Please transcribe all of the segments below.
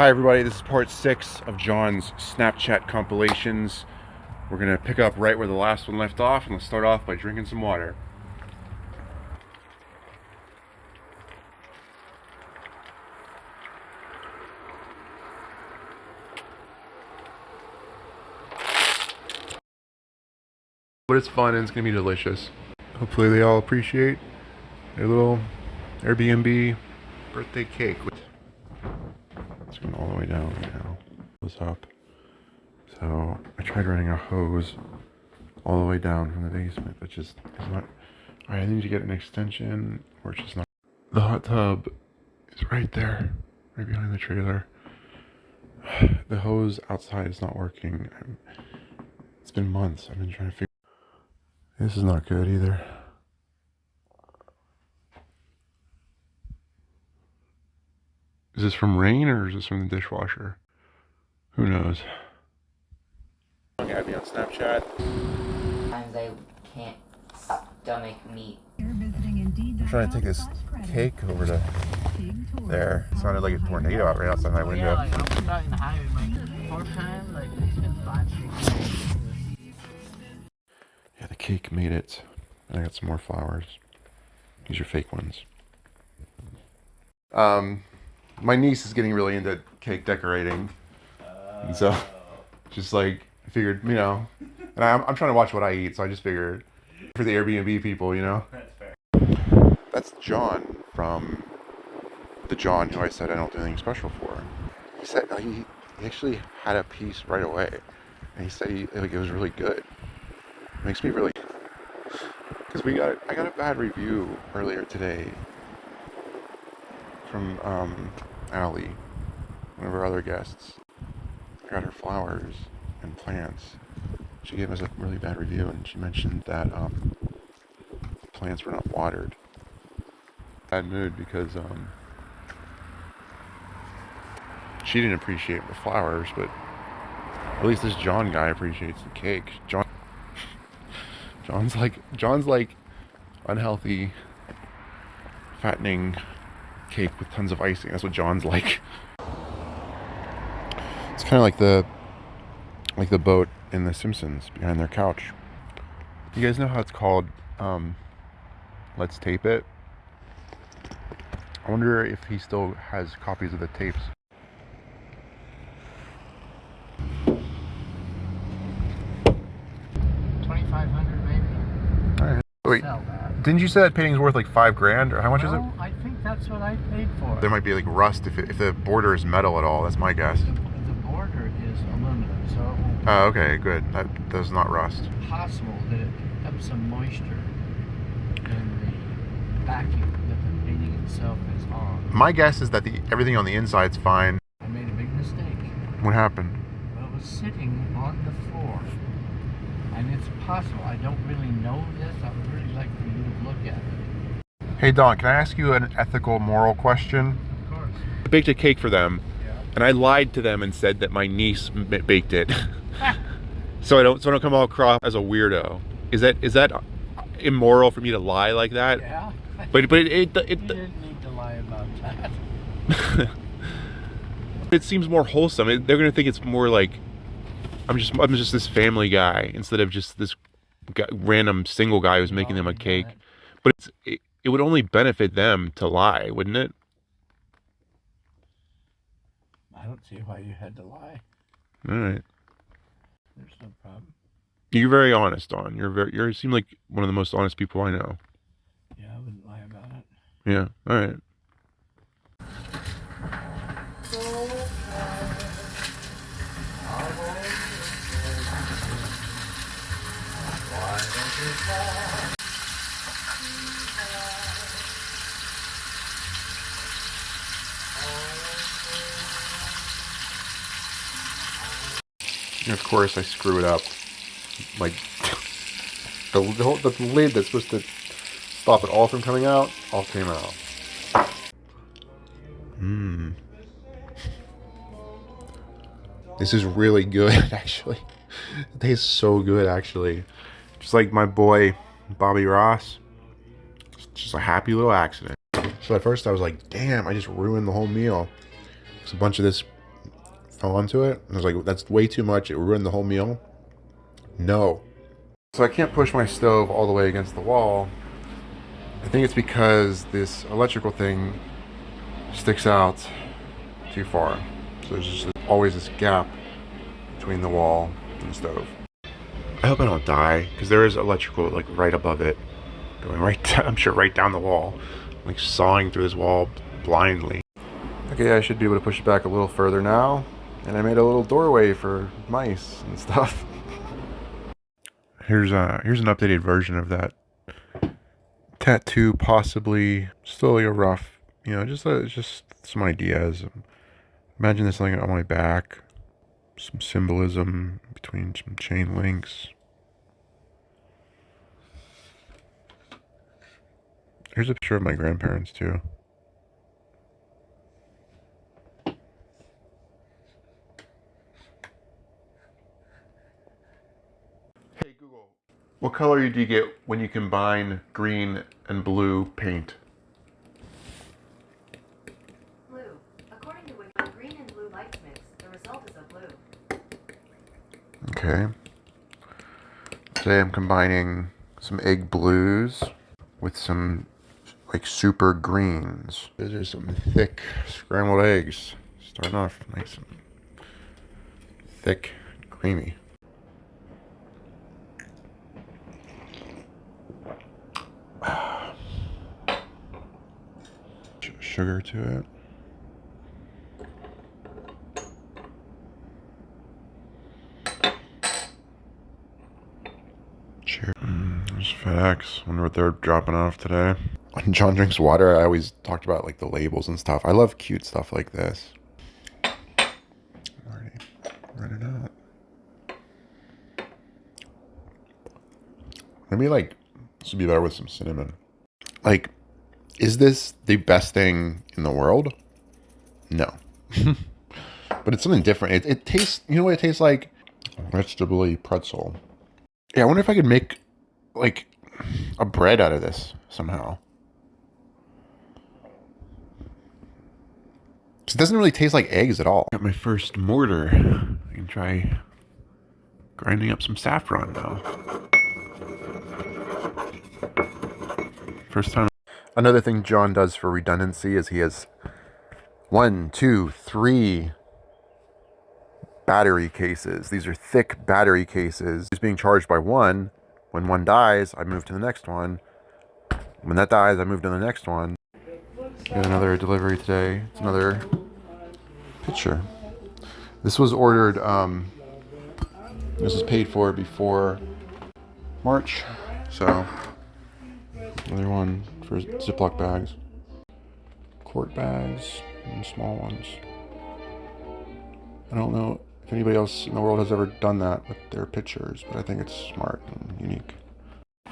Hi everybody, this is part six of John's Snapchat compilations. We're gonna pick up right where the last one left off and let's start off by drinking some water. But it's fun and it's gonna be delicious. Hopefully they all appreciate their little Airbnb birthday cake. Way down right now. Goes up. So I tried running a hose all the way down from the basement, but just is not. I need to get an extension, or it's just not. The hot tub is right there, right behind the trailer. The hose outside is not working. I'm, it's been months. I've been trying to figure. This is not good either. Is this from rain or is this from the dishwasher? Who knows? Add me on Snapchat. Sometimes I can't stomach meat. I'm trying to take this cake over to there. It sounded like a tornado out right outside my window. Yeah, like, I was driving the highway, like, four times, like, it's been five, six days. Yeah, the cake made it. And I got some more flowers. These are fake ones. Um, my niece is getting really into cake decorating. And so, just like, figured, you know, and I'm, I'm trying to watch what I eat, so I just figured for the Airbnb people, you know? That's fair. That's John from the John who I said I don't do anything special for. He said uh, he, he actually had a piece right away, and he said he, like it was really good. It makes me really because we got I got a bad review earlier today from um, Allie, one of our other guests. Got her flowers and plants. She gave us a really bad review, and she mentioned that um, plants were not watered. Bad mood because um, she didn't appreciate the flowers, but at least this John guy appreciates the cake. John, John's like John's like unhealthy, fattening cake with tons of icing. That's what John's like. It's kind of like the like the boat in The Simpsons behind their couch. You guys know how it's called? Um, Let's tape it. I wonder if he still has copies of the tapes. Twenty-five hundred maybe. All right. Wait, Sell that. didn't you say that painting's worth like five grand, or how much is it? Well, I think that's what I paid for. There might be like rust if, it, if the border is metal at all. That's my guess. The, the border is aluminum, so it won't Oh, okay, good. That does not rust. be possible that it picks up some moisture in the backing that the painting itself is on. My guess is that the everything on the inside's fine. I made a big mistake. What happened? Well, it was sitting on the floor. And it's possible. I don't really know this. I would really like for you to look at it. Hey Don, can I ask you an ethical, moral question? Of course. I baked a cake for them, Yeah. and I lied to them and said that my niece m- baked it, so I don't so I don't come all across as a weirdo. Is that is that immoral for me to lie like that? Yeah. But but it it, you it, didn't need to lie about that. it seems more wholesome. It- They're gonna think it's more like I'm just I'm just this family guy instead of just this guy, random single guy who's making them a cake. But it's it, it would only benefit them to lie, wouldn't it? I don't see why you had to lie. All right. There's no problem. You're very honest, Don. You're very you seem like one of the most honest people I know. Yeah, I wouldn't lie about it. Yeah. All right. And of course, I screw it up. Like the, the, whole, the lid that's supposed to stop it all from coming out, all came out. Mmm. This is really good, actually. It tastes so good, actually. Just like my boy Bobby Ross. It's just a happy little accident. So at first I was like, damn, I just ruined the whole meal. It's a bunch of this onto it. I was like, that's way too much. It ruined the whole meal. No. So I can't push my stove all the way against the wall. I think it's because this electrical thing sticks out too far. So there's just always this gap between the wall and the stove. I hope I don't die because there is electrical like right above it, going right. Down, I'm sure right down the wall, like sawing through this wall blindly. Okay, I should be able to push it back a little further now, and I made a little doorway for mice and stuff. Here's a here's an updated version of that tattoo, possibly still a rough, you know, just uh, just some ideas. Imagine this thing on my back, some symbolism between some chain links. Here's a picture of my grandparents too. Google, what color do you get when you combine green and blue paint? Blue. According to Wiki, green and blue lights mix, the result is a blue. Okay. Today I'm combining some egg blues with some like super greens. These are some thick scrambled eggs. Starting off nice and thick, creamy. Sugar to it. Cheers. Mm, there's FedEx. Wonder what they're dropping off today. When John drinks water, I always talked about like the labels and stuff. I love cute stuff like this. Already running out. Maybe like this would be better with some cinnamon. Like, is this the best thing in the world? No. but it's something different. It, it tastes, you know what it tastes like? Vegetable pretzel. Yeah, I wonder if I could make like a bread out of this somehow. 'Cause It doesn't really taste like eggs at all. Got my first mortar. I can try grinding up some saffron now. First time. Another thing John does for redundancy is he has one, two, three battery cases. These are thick battery cases. He's being charged by one. When one dies, I move to the next one. When that dies, I move to the next one. Got another delivery today. It's another picture. This was ordered, um, this was paid for before March. So, another one for Ziploc bags. Quart bags and small ones. I don't know if anybody else in the world has ever done that with their pictures, but I think it's smart and unique. Hey,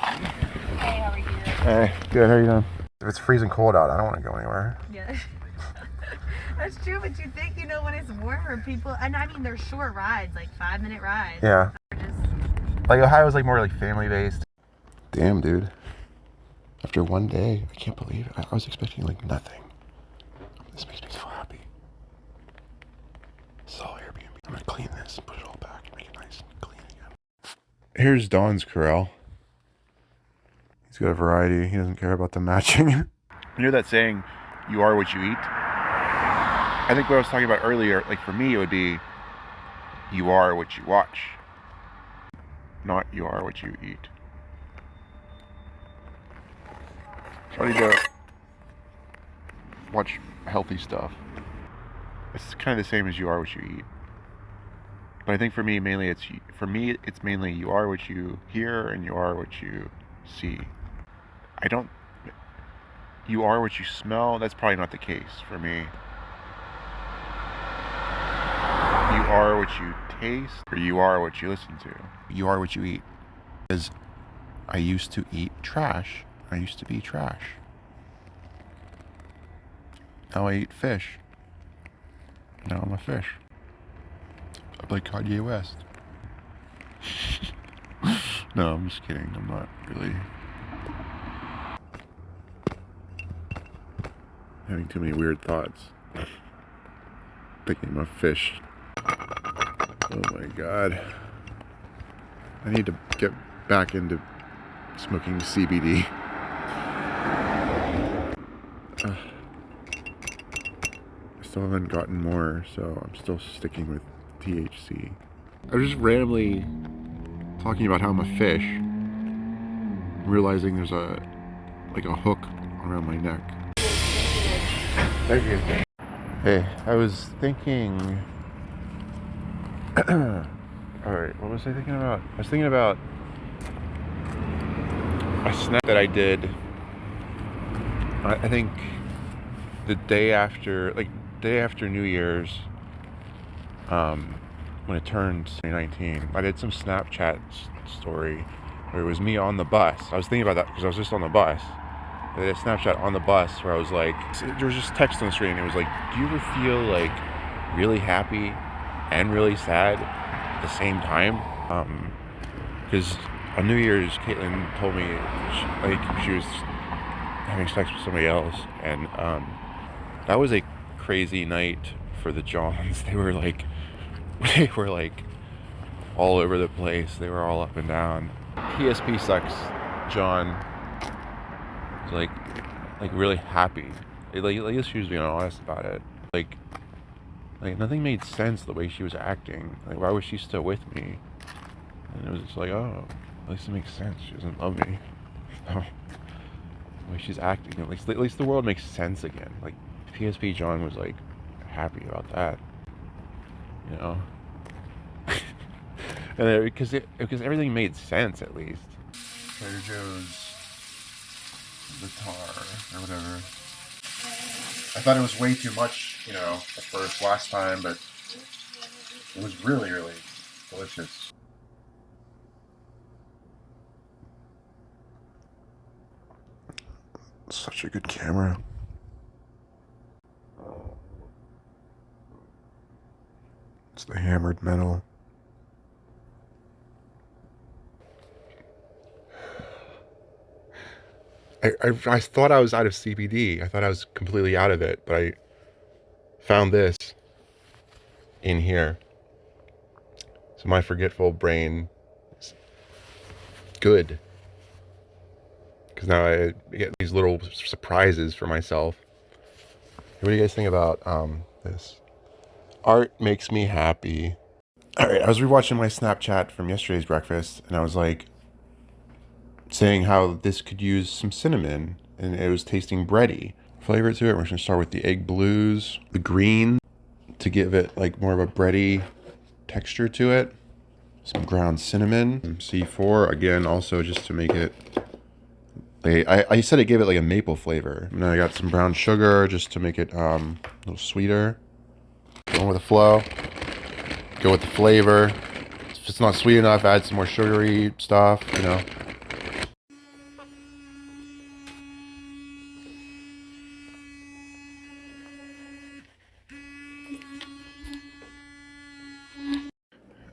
how are you? Hey, good. How are you doing? If it's freezing cold out, I don't want to go anywhere. Yeah. That's true, but you think you know when it's warmer, people, and I mean, they're short rides, like five minute rides. Yeah. They're just- Like Ohio's like more like family based. Damn, dude. After one day, I can't believe it. I, was expecting like nothing. This makes me so happy. Is all Airbnb. I'm gonna clean this, put it all back, make it nice and clean again. Here's Don's corral. He's got a variety. He doesn't care about the matching. you know that saying, "You are what you eat." I think what I was talking about earlier, like for me, it would be, "You are what you watch." not you are what you eat. Try to uh, watch healthy stuff. It's kind of the same as you are what you eat. But I think for me, mainly it's for me, it's mainly you are what you hear and you are what you see. I don't. You are what you smell. That's probably not the case for me. You are what you taste, or you are what you listen to. You are what you eat. Because I used to eat trash. I used to be trash. Now I eat fish. Now I'm a fish. I play Kanye West. no, I'm just kidding. I'm not really having too many weird thoughts. Thinking I'm a fish. Oh my god. I need to get back into smoking CBD. Ugh. I still haven't gotten more, so I'm still sticking with THC. I was just randomly talking about how I'm a fish, realizing there's a like a hook around my neck. Thank you. Hey, I was thinking. All right, what was I thinking about? I was thinking about a snap that I did. I, I think the day after, like day after New Year's, um, when it turned 2019, I did some Snapchat story where it was me on the bus. I was thinking about that because I was just on the bus. I did a Snapchat on the bus where I was like, there was just text on the screen. It was like, do you ever feel like really happy and really sad at the same time? Um, because on New Year's, Caitlin told me she, like she was having sex with somebody else, and um, that was a crazy night for the Johns. They were like, they were like all over the place. They were all up and down. PSP sucks. John like, like really happy. It, like, like she was being honest about it. Like, like nothing made sense the way she was acting. Like, why was she still with me? And it was just like, oh, at least it makes sense. She doesn't love me. So, the way she's acting, at least, at least the world makes sense again. Like, PSP John was like happy about that. You know? and because it, because everything made sense at least. Trader Joe's the tar or whatever. I thought it was way too much, you know, at first last time, but it was really, really delicious. Such a good camera. The hammered metal. I, I, I thought I was out of CBD. I thought I was completely out of it, but I found this in here. So my forgetful brain is good. Because now I get these little surprises for myself. What do you guys think about um, this? Art makes me happy. All right, I was rewatching my Snapchat from yesterday's breakfast, and I was like, saying how this could use some cinnamon and it was tasting bready flavor to it. We're gonna start with the egg blues, the green to give it like more of a bready texture to it. Some ground cinnamon, C4 again, also just to make it. I, I said it gave it like a maple flavor. And then I got some brown sugar just to make it um, a little sweeter. Going with the flow. Go with the flavor. If it's not sweet enough, add some more sugary stuff, you know.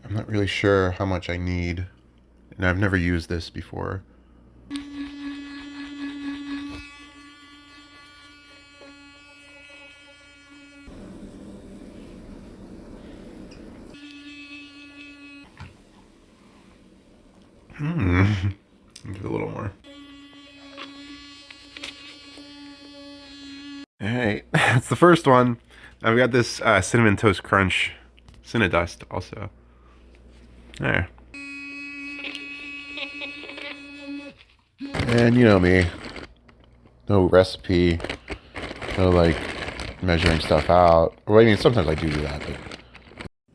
I'm not really sure how much I need, and I've never used this before. Hmm. Give it a little more. All right, that's the first one. I've got this uh, cinnamon toast crunch, Cinnadust also. There. And you know me. No recipe. No like measuring stuff out. Well, I mean, sometimes I do do that, but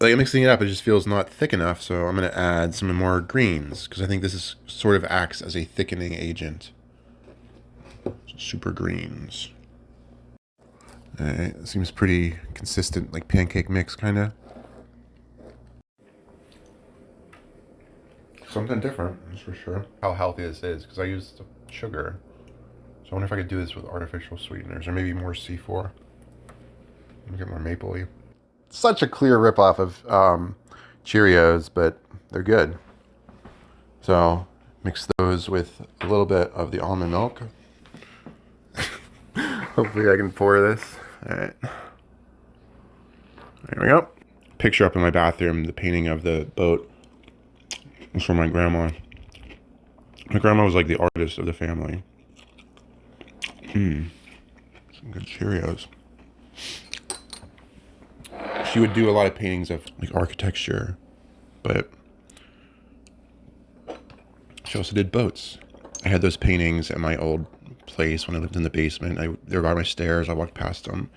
like mixing it up, it just feels not thick enough. So I'm gonna add some more greens because I think this is sort of acts as a thickening agent. Super greens. It seems pretty consistent, like pancake mix, kind of. Something different, that's for sure. How healthy this is, because I used sugar. So I wonder if I could do this with artificial sweeteners, or maybe more C4. Let me get more mapley. Such a clear ripoff of um, Cheerios, but they're good. So mix those with a little bit of the almond milk. Hopefully I can pour this. All right. There we go. picture up in my bathroom, the painting of the boat. It's from my grandma. My grandma was like the artist of the family. Hmm. Some good Cheerios. She would do a lot of paintings of like architecture, but she also did boats. I had those paintings at my old place when I lived in the basement. I, they were by my stairs. I walked past them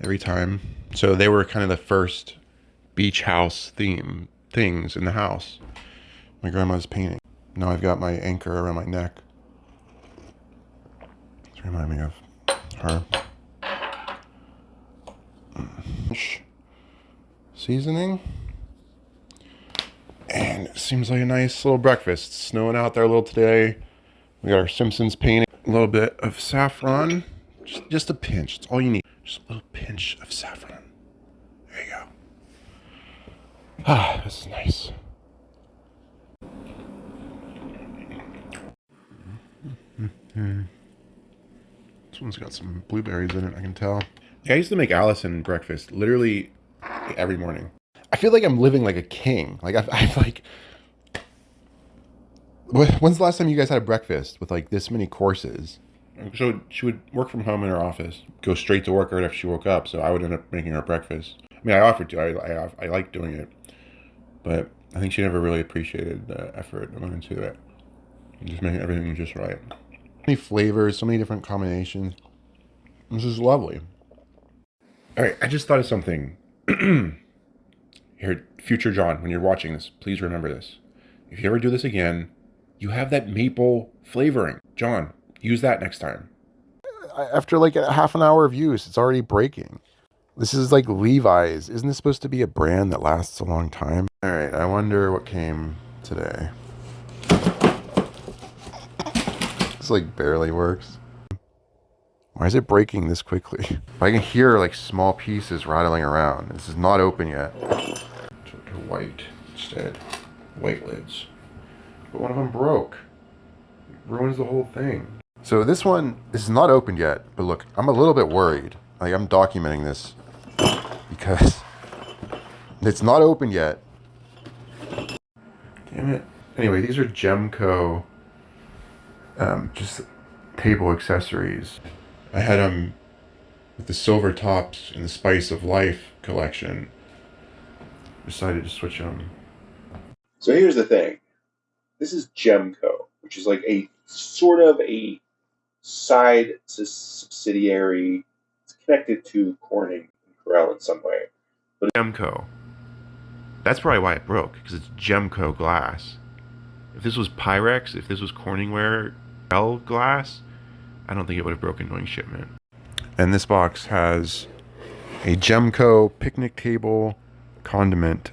every time. So they were kind of the first beach house theme things in the house. My grandma's painting. Now I've got my anchor around my neck. It's remind me of her. Shh. Seasoning. And it seems like a nice little breakfast. It's snowing out there a little today. We got our Simpsons painting. A little bit of saffron. Just, just a pinch. It's all you need. Just a little pinch of saffron. There you go. Ah, this is nice. This one's got some blueberries in it, I can tell. I used to make Allison breakfast literally every morning. I feel like I'm living like a king. Like I've, I've like. When's the last time you guys had a breakfast with like this many courses? So she would work from home in her office, go straight to work right after she woke up. So I would end up making her breakfast. I mean, I offered to. I I, I like doing it, but I think she never really appreciated the effort that went into it. Just making everything just right. So many flavors, so many different combinations. This is lovely. All right, I just thought of something. Here, future John, when you're watching this, please remember this. If you ever do this again, you have that maple flavoring. John, use that next time. After like a half an hour of use, it's already breaking. This is like Levi's. Isn't this supposed to be a brand that lasts a long time? All right, I wonder what came today. This like barely works. Why is it breaking this quickly? I can hear like small pieces rattling around. This is not open yet. To, white instead. White lids. But one of them broke. It ruins the whole thing. So this one is not opened yet, but look, I'm a little bit worried. Like I'm documenting this because it's not open yet. Damn it. Anyway, these are Gemco um, just table accessories. I had them with the silver tops in the Spice of Life collection. Decided to switch them. So here's the thing. This is Gemco, which is like a sort of a side subsidiary. It's connected to Corning and Corelle in some way. But Gemco. That's probably why it broke, because it's Gemco glass. If this was Pyrex, if this was Corningware L glass, I don't think it would have broken during shipment. And this box has a Gemco picnic table condiment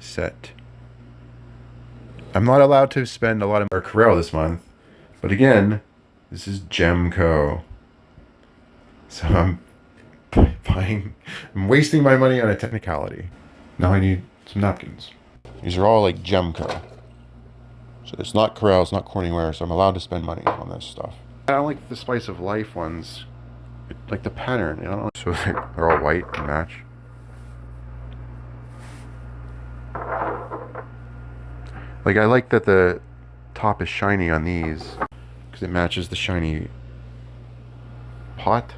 set. I'm not allowed to spend a lot of our Corelle this month, but again, this is Gemco. So I'm buying, I'm wasting my money on a technicality. Now I need some napkins. These are all like Gemco. So it's not Corelle, it's not Corningware, so I'm allowed to spend money on this stuff. I don't like the Spice of Life ones. Like the pattern, you know? So they're they're all white and match. Like I like that the top is shiny on these because it matches the shiny pot.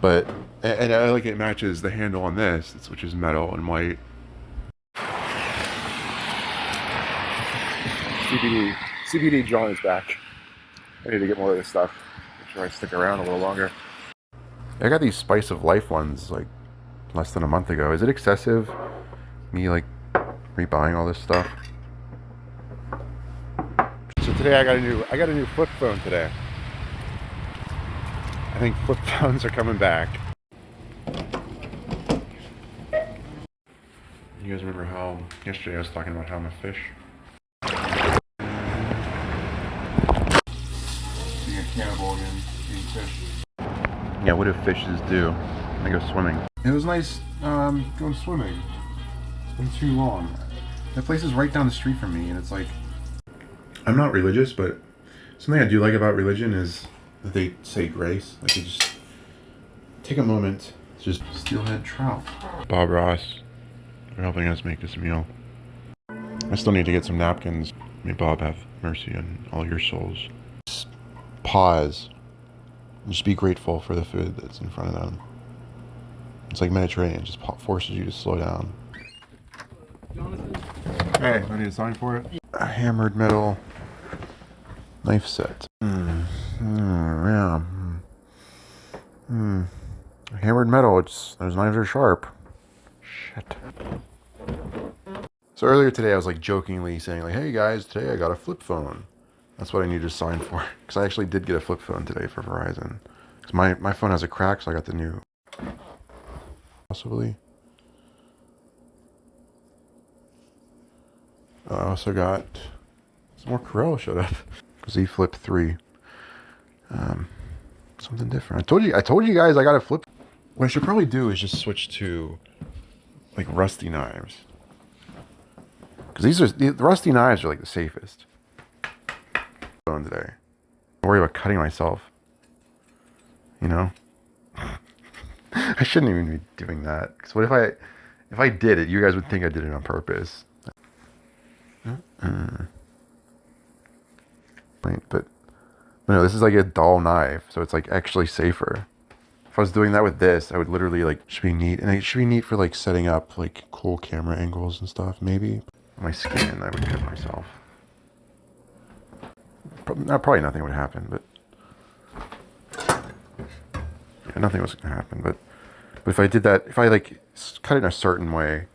But and and I like it matches the handle on this, which is metal and white. CBD, CBD John is back. I need to get more of this stuff. Make sure I stick around a little longer. I got these Spice of Life ones like less than a month ago. Is it excessive? Me like rebuying all this stuff. So today I got a new I got a new flip phone today. I think flip phones are coming back. You guys remember how yesterday I was talking about how I'm a fish? Being a cannibal again, eating fish. Yeah, what do fishes do? They go swimming. It was nice um, going swimming. It's been too long. That place is right down the street from me, and it's like. I'm not religious, but something I do like about religion is that they say grace. Like they just take a moment to just steelhead trout. Bob Ross for helping us make this meal. I still need to get some napkins. May Bob have mercy on all your souls. Pause. And just be grateful for the food that's in front of them. It's like Mediterranean, just forces you to slow down. Hey, I need a sign for it. A hammered metal knife set. Hmm. Hmm, yeah. Hmm. Hammered metal. It's those knives are sharp. Shit. So earlier today, I was like jokingly saying like, "Hey guys, today I got a flip phone." That's what I need to sign for because I actually did get a flip phone today for Verizon. Because my my phone has a crack, so I got the new. Possibly. I also got some more Corelle showed up. Z Flip Three. Um, something different. I told you. I told you guys I got a flip. What I should probably do is just switch to like rusty knives. Because these are the rusty knives are like the safest. Phone today. Don't worry about cutting myself. You know. I shouldn't even be doing that. Because what if I, if I did it, you guys would think I did it on purpose. Uh, Right, but no, this is like a dull knife, so it's like actually safer. If I was doing that with this, I would literally like should be neat, and it should be neat for like setting up like cool camera angles and stuff. Maybe my skin, I would cut myself. Probably, not, probably nothing would happen, but yeah, nothing was gonna happen. But but if I did that, if I like cut it in a certain way,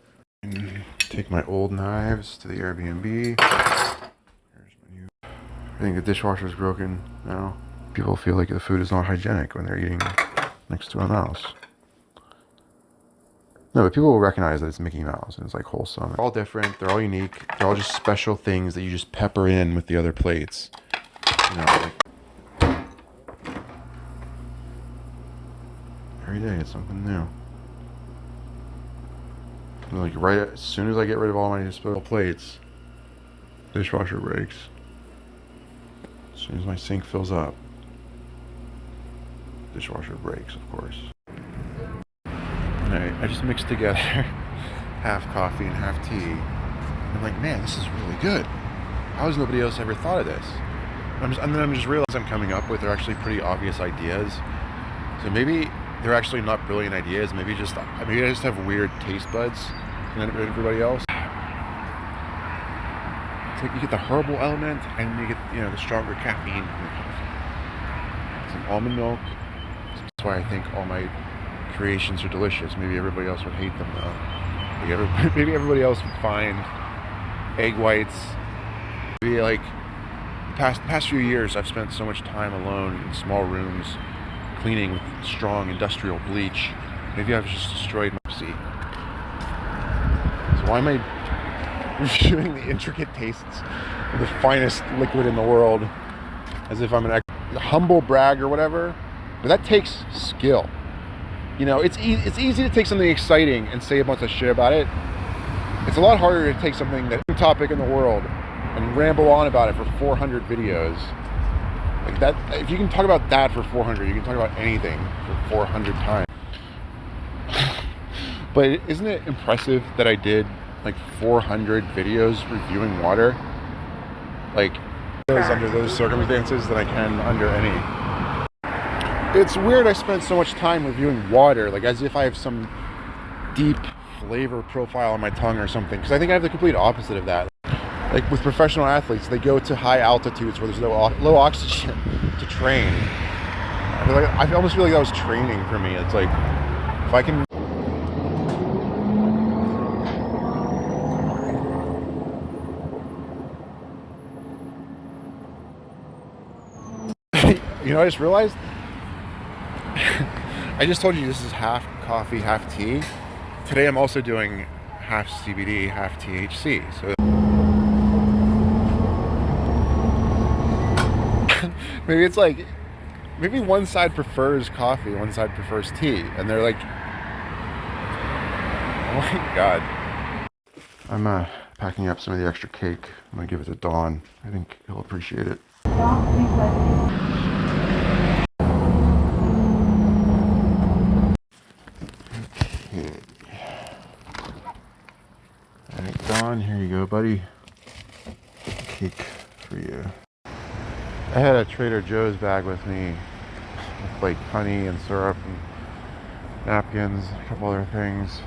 take my old knives to the Airbnb. I think the dishwasher's broken now. People feel like the food is not hygienic when they're eating next to a mouse. No, but people will recognize that it's Mickey Mouse and it's like wholesome. They're all different. They're all unique. They're all just special things that you just pepper in with the other plates. Know, like every day it's something new. And, Like right as soon as I get rid of all my disposable plates, dishwasher breaks. As soon as my sink fills up, dishwasher breaks, of course. Alright, I just mixed together half coffee and half tea. I'm like, man, this is really good. How has nobody else ever thought of this? I'm just, and then I'm just realizing I'm coming up with are actually pretty obvious ideas. So maybe they're actually not brilliant ideas. Maybe just maybe I just have weird taste buds than everybody else. It's like you get the herbal element and you get you know the stronger caffeine. Some almond milk. That's why I think all my creations are delicious. Maybe everybody else would hate them though. Maybe everybody, else would find egg whites. Maybe like past past few years, I've spent so much time alone in small rooms, cleaning with strong industrial bleach. Maybe I've just destroyed my sea. So why am I reviewing the intricate tastes of the finest liquid in the world as if I'm an humble brag or whatever? But that takes skill. You know, it's e- it's easy to take something exciting and say a bunch of shit about it. It's a lot harder to take something that's a topic in the world and ramble on about it for 400 videos. Like that, if you can talk about that for 400, you can talk about anything for 400 times. But isn't it impressive that I did like 400 videos reviewing water? Like under those circumstances than I can under any. It's weird I spent so much time reviewing water, like as if I have some deep flavor profile on my tongue or something. Because I think I have the complete opposite of that. Like with professional athletes, they go to high altitudes where there's no low oxygen to train. I, feel like, I almost feel like that was training for me. It's like if I can you know, I just realized. I just told you this is half coffee, half tea. Today I'm also doing half CBD, half THC. So maybe it's like maybe one side prefers coffee, one side prefers tea, and they're like, oh my god. I'm uh, packing up some of the extra cake. I'm gonna give it to Don. I think he'll appreciate it. Don, here you go, buddy. Cake for you. I had a Trader Joe's bag with me with like honey and syrup and napkins, a couple other things.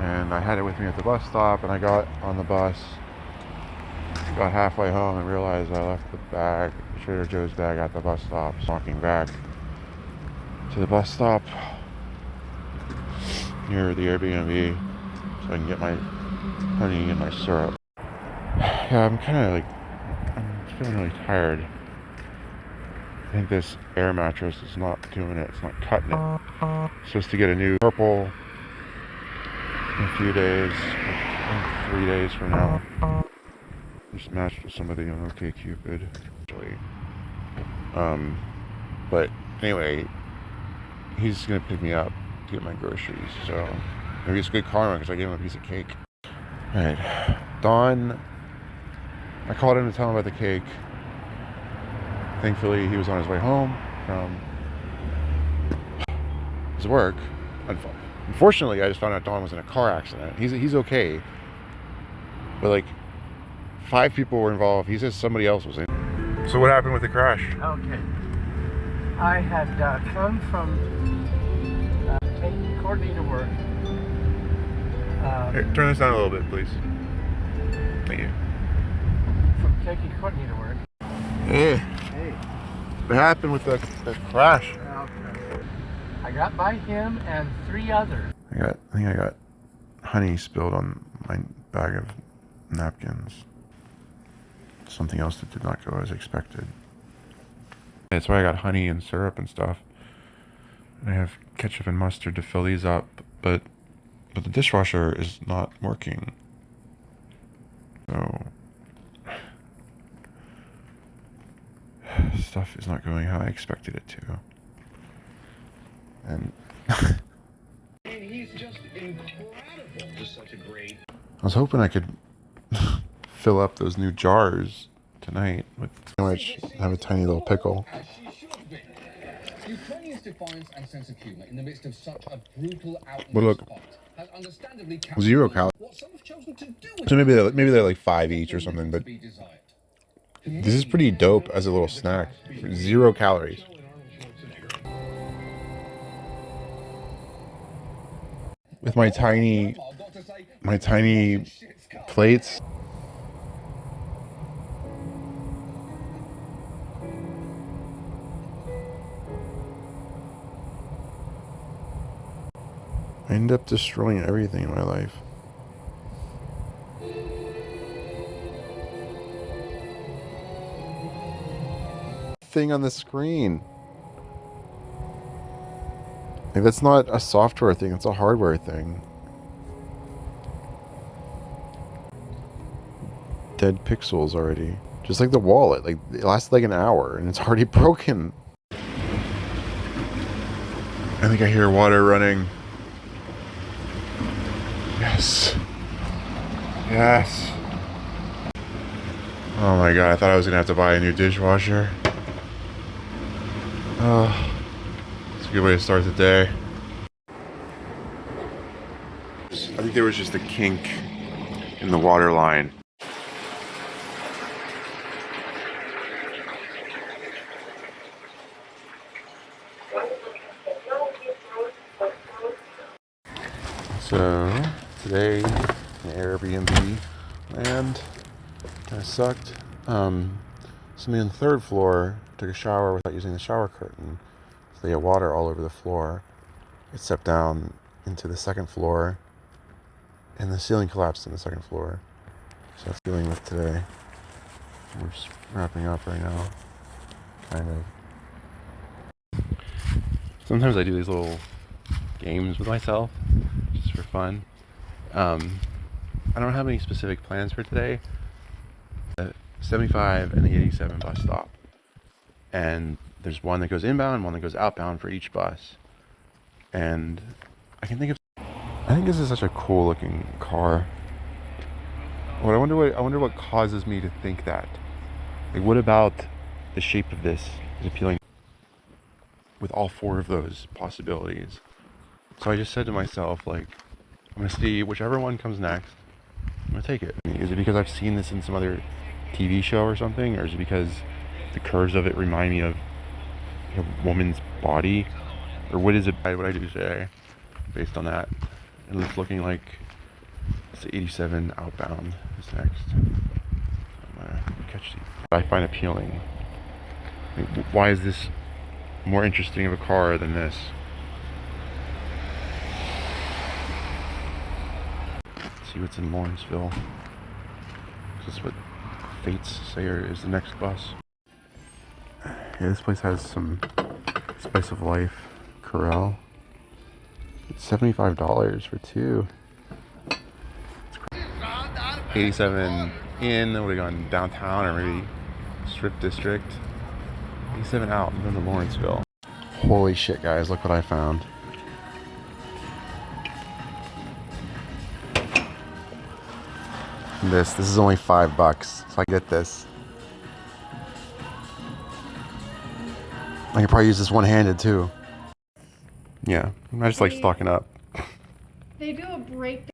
And I had it with me at the bus stop and I got on the bus, got halfway home and realized I left the bag, Trader Joe's bag at the bus stop, walking back to the bus stop near the Airbnb so I can get my honey and my syrup. Yeah, I'm kind of like, feeling really tired. I think this air mattress is not doing it. It's not cutting it. Supposed to get a new purple in a few days, three days from now. Just matched with somebody on OkCupid. Actually, um, but anyway, he's gonna pick me up to get my groceries. So maybe it's good karma because I gave him a piece of cake. All right, Don. I called him to tell him about the cake. Thankfully, he was on his way home from his work. Unfortunately, I just found out Don was in a car accident. He's he's okay, but like five people were involved. He says somebody else was in. So what happened with the crash? Okay. I had uh, come from uh, taking Courtney to work. Um, Here, turn this down a little bit, please. Thank you. Courtney to work. Hey, Hey. what happened with the, the crash? I got by him and three others. I got, I think I got honey spilled on my bag of napkins. Something else that did not go as expected. That's why I got honey and syrup and stuff. And I have ketchup and mustard to fill these up, but but the dishwasher is not working. So stuff is not going how I expected it to. And he's just incredible. Just such a great. I was hoping I could fill up those new jars tonight with which have a tiny little pickle. As she should be. Ukrainians' defiance and sense of humour in the midst of such a brutal But look, zero calories. What some have chosen to do with So maybe they're, maybe they're like five each or something, but. This is pretty dope as a little snack. Zero calories. With my tiny, my tiny plates. I end up destroying everything in my life. Thing on the screen. Like that's not a software thing, it's a hardware thing. dead pixels already. Just like the wallet, like it lasted like an hour and it's already broken. I think I hear water running. Yes. Yes. Oh my god, I thought I was gonna have to buy a new dishwasher. Oh, it's a good way to start the day. I think there was just a kink in the water line. So today, Airbnb land kind of sucked. Um, somebody on the third floor took a shower without using the shower curtain, so they had water all over the floor. It stepped down into the second floor, and the ceiling collapsed in the second floor. So that's dealing with today. We're just wrapping up right now, kind of. Sometimes I do these little games with myself just for fun. Um, I don't have any specific plans for today. The 75 and the 87 bus stop. And there's one that goes inbound, one that goes outbound for each bus. And I can think of I think this is such a cool looking car. What I wonder what I wonder what causes me to think that. Like what about the shape of this is appealing with all four of those possibilities? So I just said to myself, like, I'm gonna see whichever one comes next. I'm gonna take it. Is it because I've seen this in some other TV show or something, or is it because the curves of it remind me of a woman's body, or what is it? What I do today, based on that, and it's looking like it's the 87 outbound is next. Catch these. I find appealing. Why is this more interesting of a car than this? Let's see what's in Lawrenceville. This is what Fates say are- is the next bus. Yeah, this place has some spice of life. Corral. It's seventy-five dollars for two. Eighty-seven in. What are we going downtown or maybe strip district? Eighty-seven out. I'm going to Lawrenceville. Holy shit, guys! Look what I found. This. This is only five bucks. So I get this. I could probably use this one-handed too. Yeah, I just like stocking up. They do a breakdown.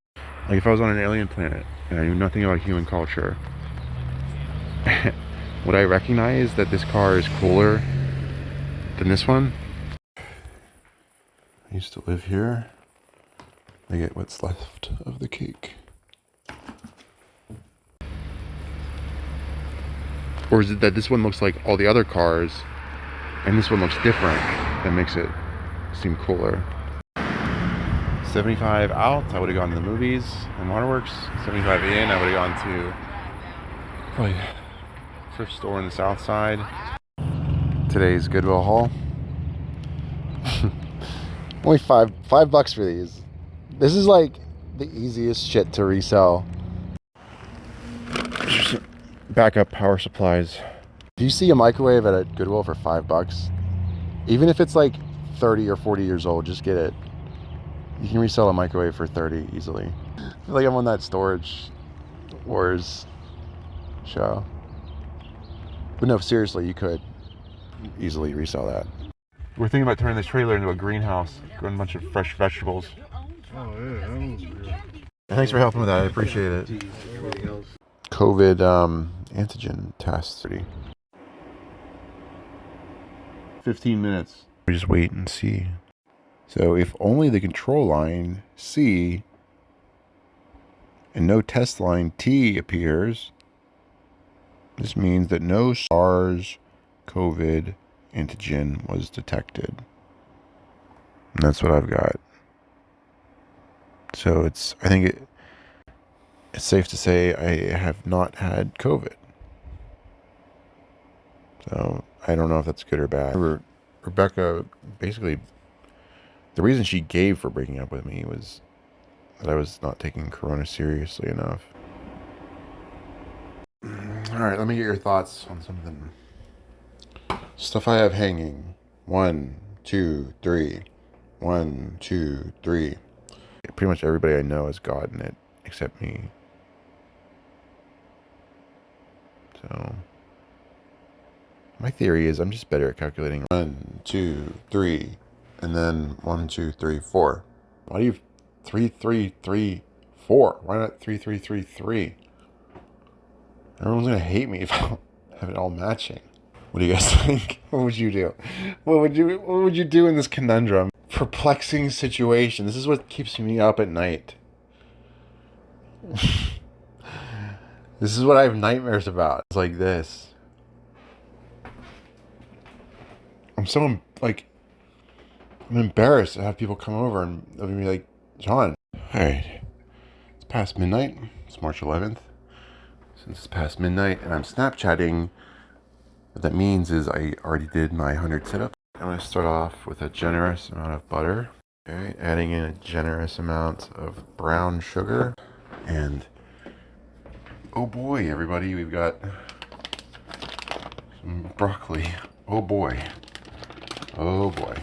Like if I was on an alien planet and I knew nothing about human culture, would I recognize that this car is cooler than this one? I used to live here. I get what's left of the cake. Or is it that this one looks like all the other cars and this one looks different that makes it seem cooler? 75 out, I would have gone to the movies and waterworks. 75 in, I would have gone to probably thrift store in the south side. Today's Goodwill haul. Only five five bucks for these. This is like the easiest shit to resell. Backup power supplies. Do you see a microwave at a Goodwill for five bucks? Even if it's like 30 or 40 years old, just get it. You can resell a microwave for 30 easily. I feel like I'm on that storage wars show. But no, seriously, you could easily resell that. We're thinking about turning this trailer into a greenhouse, growing a bunch of fresh vegetables. Thanks for helping with that. I appreciate it. COVID um, antigen test. 15 minutes. We just wait and see. So if only the control line C and no test line T appears, this means that no SARS COVID antigen was detected. And that's what I've got. So it's I think it it's safe to say I have not had COVID. So I don't know if that's good or bad. Re- Rebecca basically the reason she gave for breaking up with me was that I was not taking Corona seriously enough. Mm, all right, let me get your thoughts on something. Stuff I have hanging. One, two, three. One, two, three. Pretty much everybody I know has gotten it except me. So, my theory is I'm just better at calculating. One, two, three, and then one, two, three, four. Why do you three, three, three, four? Why not three, three, three, three? Everyone's gonna hate me if I have it all matching. What do you guys think? What would you do? What would you What would you do in this conundrum? Perplexing situation. This is what keeps me up at night. this is what I have nightmares about. It's like this. I'm so like I'm embarrassed to have people come over and they'll be like, John. Alright. It's past midnight. It's March 11th. Since it's past midnight and I'm Snapchatting, what that means is I already did my 100 sit ups. I'm going to start off with a generous amount of butter. Okay, adding in a generous amount of brown sugar. And oh boy, everybody, we've got some broccoli. Oh boy. Oh boy.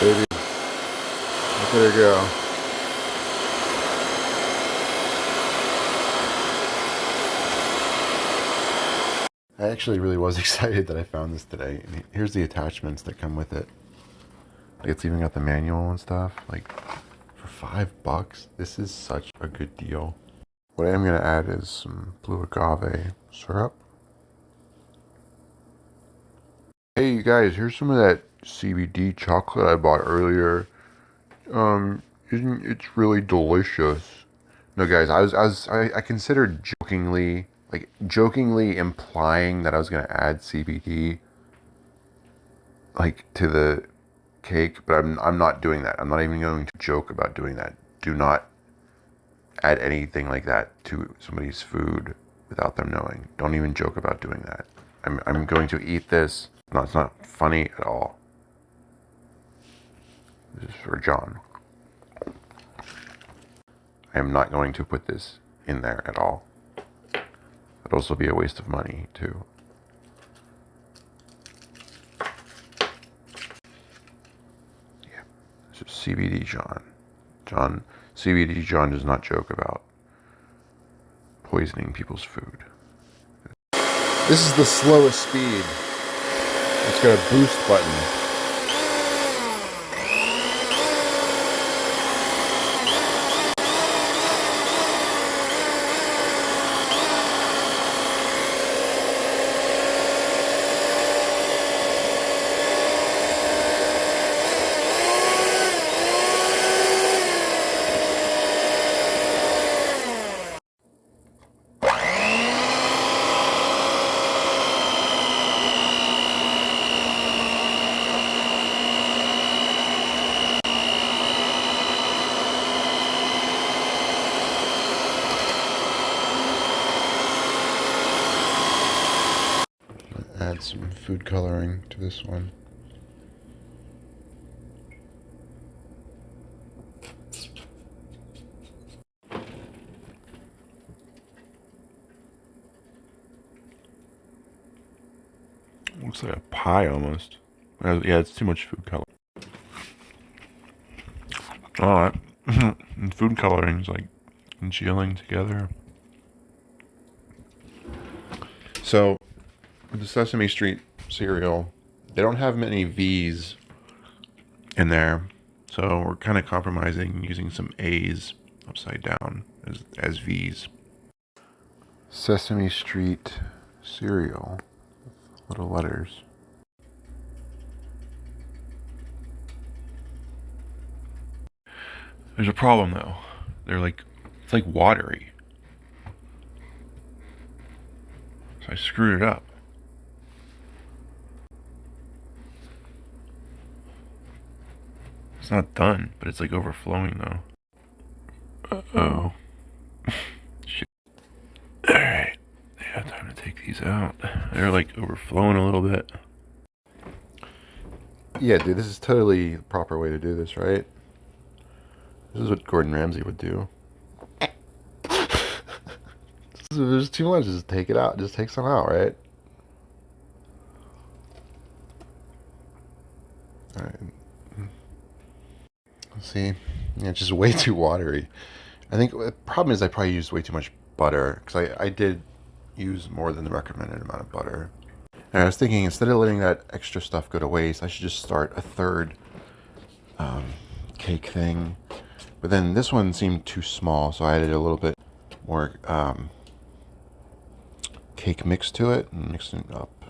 Baby. Look at her go. I actually really was excited that I found this today. Here's the attachments that come with it. Like it's even got the manual and stuff. Like five bucks, this is such a good deal. What I am gonna add is some blue agave syrup. Hey you guys, here's some of that CBD chocolate I bought earlier. Um, isn't it's really delicious? No, guys, I was I was I, I considered jokingly like jokingly implying that I was gonna add CBD like to the cake, but I'm I'm not doing that. I'm not even going to joke about doing that. Do not add anything like that to somebody's food without them knowing. Don't even joke about doing that. I'm I'm going to eat this. No, it's not funny at all. This is for John. I am not going to put this in there at all. It'd also be a waste of money too. Yeah, this is CBD John. John, CBD John does not joke about poisoning people's food. This is the slowest speed. It's got a boost button. Add some food coloring to this one. Looks like a pie almost. Yeah, it's too much food color. Alright. food coloring's like gelling together. So, the Sesame Street cereal, they don't have many V's in there. So we're kind of compromising using some A's upside down as, as V's. Sesame Street cereal little letters. There's a problem though. They're like, it's like watery. So I screwed it up. It's not done, but it's like overflowing though. Uh oh. Shit. Alright. Yeah, time to take these out. They're like overflowing a little bit. Yeah, dude, this is totally the proper way to do this, right? This is what Gordon Ramsay would do. If there's too much, just take it out. Just take some out, right? Alright. See? Yeah, it's just way too watery. I think the problem is I probably used way too much butter. Because I, I did use more than the recommended amount of butter. And I was thinking, instead of letting that extra stuff go to waste, I should just start a third um, cake thing. But then this one seemed too small, so I added a little bit more um, cake mix to it and mixed it up.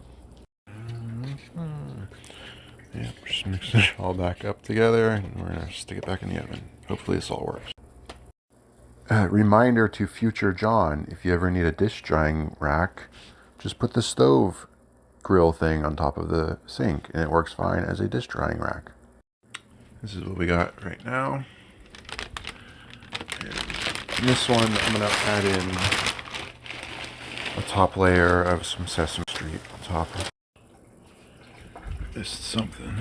Yeah, just mix it all back up together and we're gonna stick it back in the oven. Hopefully this all works. Uh, reminder to future John, if you ever need a dish drying rack, just put the stove grill thing on top of the sink and it works fine as a dish drying rack. This is what we got right now. And this one I'm gonna add in a top layer of some Sesame Street on top. Something.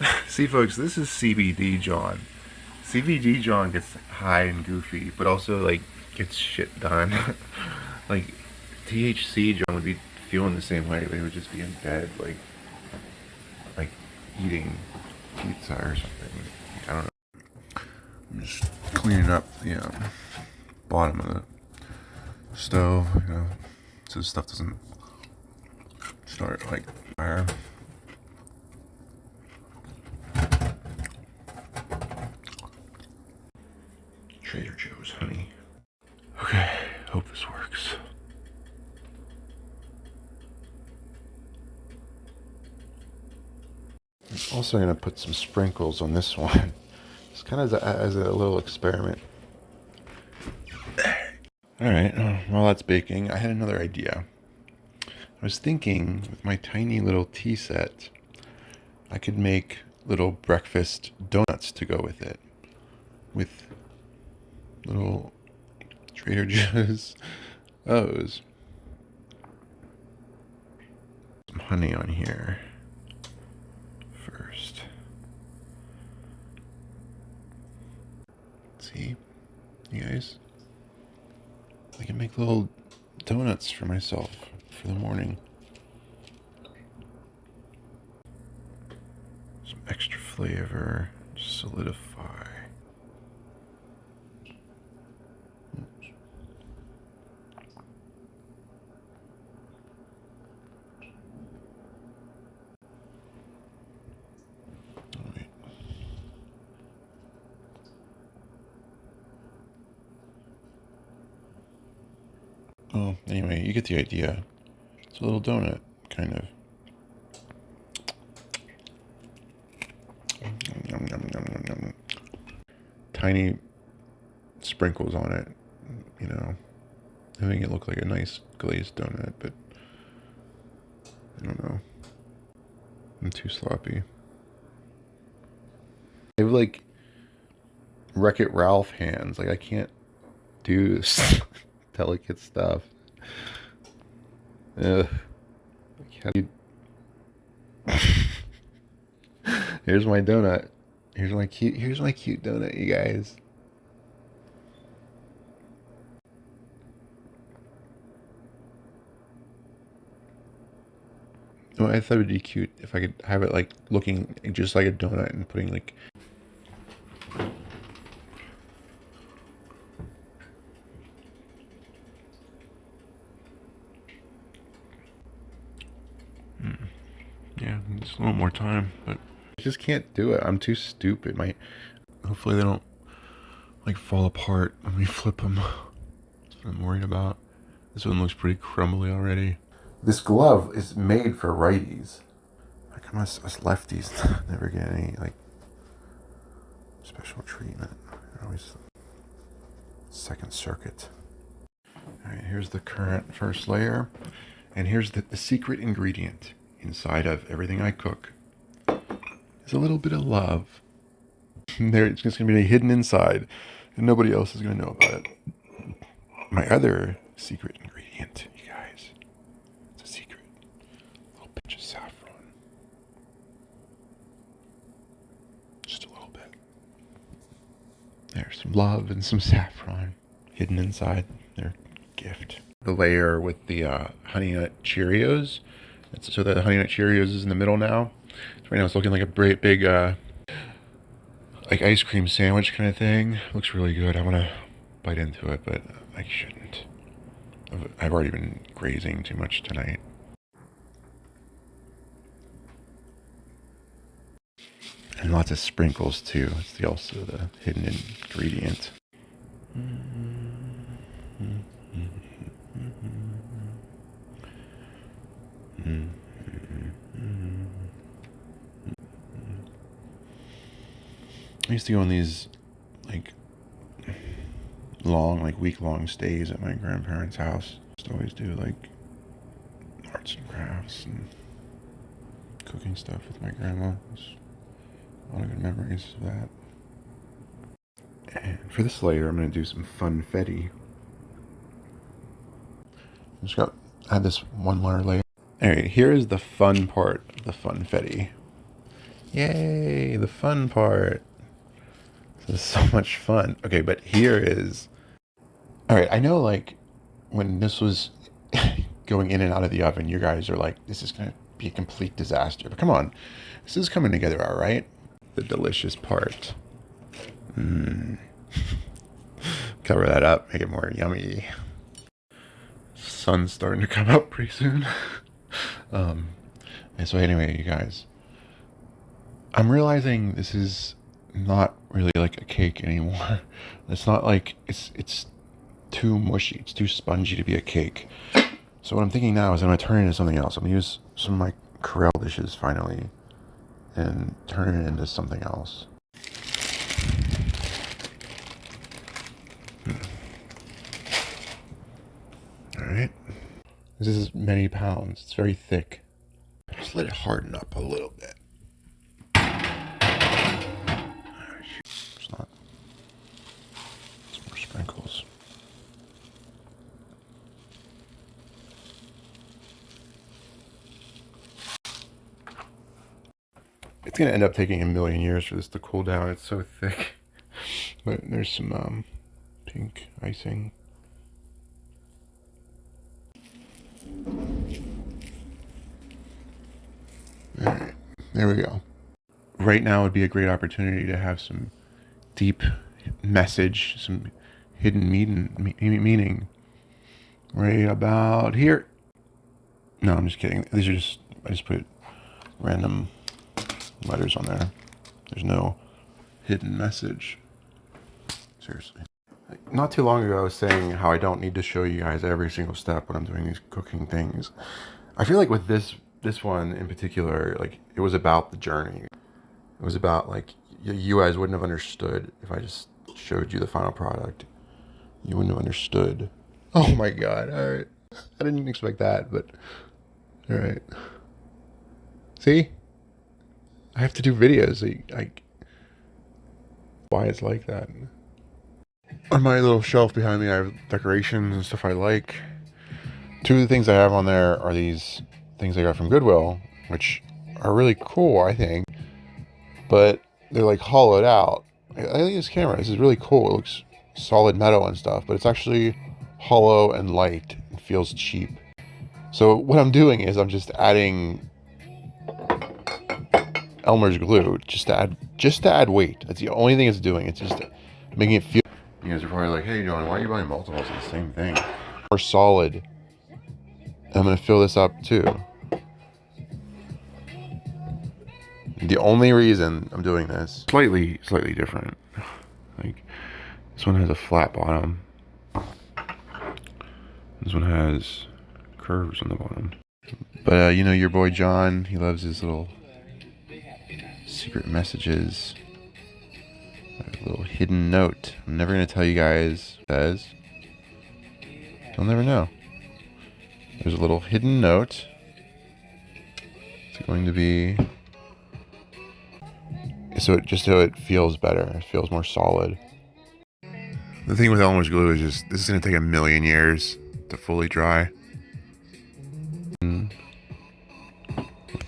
See, folks, this is CBD John. CBD John gets high and goofy, but also like gets shit done. like THC John would be feeling the same way, but he would just be in bed, like like eating pizza or something. I don't know. I'm just cleaning up the um, bottom of the stove, you know, so stuff doesn't start like fire. Trader Joe's honey. Okay, hope this works. I'm also gonna put some sprinkles on this one. It's kind of as a, as a little experiment. All right, uh, while that's baking, I had another idea. I was thinking with my tiny little tea set, I could make little breakfast donuts to go with it. With little Trader Joe's O's. Some honey on here first. See, you guys? I can make little donuts for myself for the morning. Some extra flavor, solidify. Oops. Oh, wait. Oh, anyway, you get the idea. It's a little donut, kind of. Yum, yum, yum. Tiny sprinkles on it, you know, making it look like a nice glazed donut, but I don't know. I'm too sloppy. I have like Wreck It Ralph hands. Like I can't do this delicate stuff. Ugh. You- Here's my donut. Here's my cute. Here's my cute donut, you guys. Oh, I thought it'd be cute if I could have it like looking just like a donut and putting like Yeah, just a little more time, but I just can't do it. I'm too stupid. My hopefully they don't like fall apart when we flip them. That's what I'm worried about. This one looks pretty crumbly already. This glove is made for righties. How come us, us lefties never get any like special treatment? They're always second circuit. All right, here's the current first layer, and here's the, the secret ingredient inside of everything I cook is a little bit of love. There, it's just gonna be hidden inside, and nobody else is gonna know about it. My other secret ingredient, you guys, it's a secret. A little pinch of saffron, just a little bit. There's some love and some saffron hidden inside their gift. The layer with the uh, honey nut Cheerios. So the honey nut Cheerios is in the middle now. So right now it's looking like a great big, uh, like ice cream sandwich kind of thing. Looks really good. I want to bite into it, but I shouldn't. I've- I've already been grazing too much tonight. And lots of sprinkles too. It's the, also the hidden ingredient. I used to go on these like long, like week long stays at my grandparents' house. Just always do like arts and crafts and cooking stuff with my grandma. A lot of good memories of that. And for this layer, I'm going to do some funfetti. Just got had this one layer layer. Alright, here is the fun part of the funfetti. Yay, the fun part. This is so much fun. Okay, but here is. All right, I know like when this was going in and out of the oven, you guys are like, this is going to be a complete disaster. But come on, this is coming together all right. The delicious part. Mm. Cover that up, make it more yummy. Sun's starting to come up pretty soon. um, and so anyway, you guys, I'm realizing this is not really like a cake anymore. It's not like it's it's too mushy. It's too spongy to be a cake. So what I'm thinking now is I'm gonna turn it into something else. I'm gonna use some of my Corelle dishes finally, and turn it into something else. All right. This is many pounds. It's very thick. Just let it harden up a little bit. It's not. Some more sprinkles. It's gonna end up taking a million years for this to cool down. It's so thick. But there's some um, pink icing. Alright, there we go. Right now would be a great opportunity to have some deep message, some hidden meaning, meaning. Right about here. No, I'm just kidding. These are just, I just put random letters on there. There's no hidden message. Seriously. Not too long ago, I was saying how I don't need to show you guys every single step when I'm doing these cooking things. I feel like with this this one in particular, like it was about the journey. It was about like you guys wouldn't have understood if I just showed you the final product. You wouldn't have understood. Oh my god! All right, I didn't expect that, but all right. See, I have to do videos. Like, why it's like that. On my little shelf behind me, I have decorations and stuff I like. Two of the things I have on there are these things I got from Goodwill, which are really cool, I think. But they're like hollowed out. I think this camera, this is really cool. It looks solid metal and stuff, but it's actually hollow and light. It feels cheap. So what I'm doing is I'm just adding Elmer's glue just to add just to add weight. That's the only thing it's doing. It's just making it feel. You guys are probably like, "Hey, John, why are you buying multiples of the same thing?" More solid. And I'm gonna fill this up too. The only reason I'm doing this slightly slightly different. Like this one has a flat bottom. This one has curves on the bottom. But uh, you know your boy John, he loves his little secret messages. A little hidden note. I'm never gonna tell you guys says. You'll never know. There's a little hidden note. It's going to be so it just so it feels better. It feels more solid. The thing with Elmer's glue is just this is gonna take a million years to fully dry. With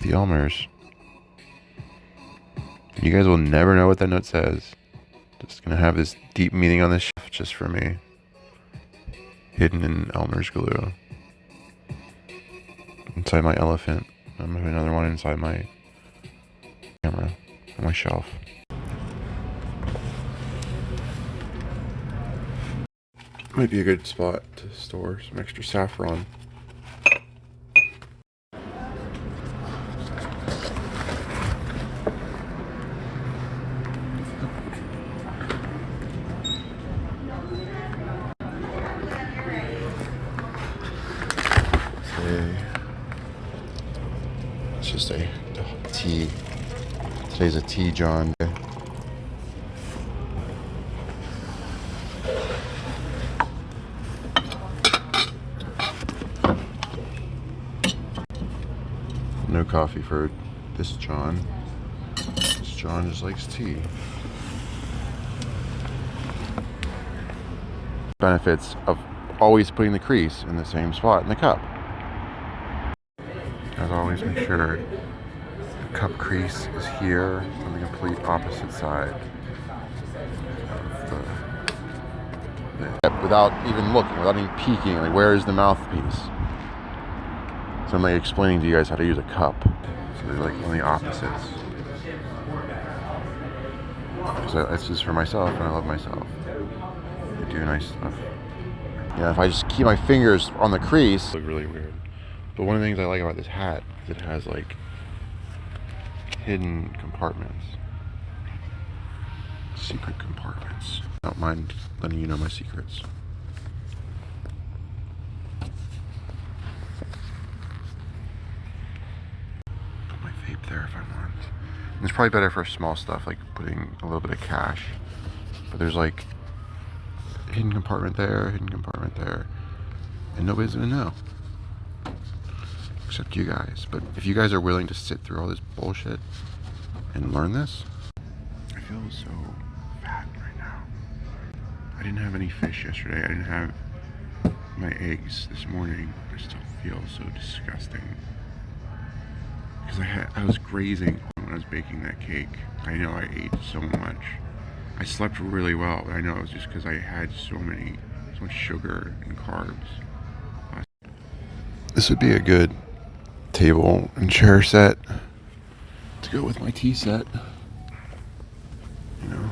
the Elmers. You guys will never know what that note says. Just gonna have this deep meaning on this shelf just for me. Hidden in Elmer's glue. Inside my elephant. I'm have another one inside my camera on my shelf. Might be a good spot to store some extra saffron. Okay. It's just a tea. John. No coffee for this John. This John just likes tea. Benefits of always putting the crease in the same spot in the cup. As always, make sure the cup crease is here complete opposite side. of the- the- Without even looking, without even peeking, like where is the mouthpiece? So I'm like explaining to you guys how to use a cup. So they're like on the opposites. Because this is for myself and I love myself. I do nice stuff. Yeah, if I just keep my fingers on the crease, look really weird. But one of the things I like about this hat is it has like hidden compartments. Secret compartments. I don't mind letting you know my secrets. Put my vape there if I want. And it's probably better for small stuff like putting a little bit of cash. But there's like hidden compartment there, hidden compartment there. And nobody's gonna know. Except you guys. But if you guys are willing to sit through all this bullshit and learn this, I feel so fat right now. I didn't have any fish yesterday. I didn't have my eggs this morning. I still feel so disgusting. Because I had I was grazing when I was baking that cake. I know I ate so much. I slept really well, but I know it was just because I had so many, so much sugar and carbs. This would be a good table and chair set to go with my tea set. You know,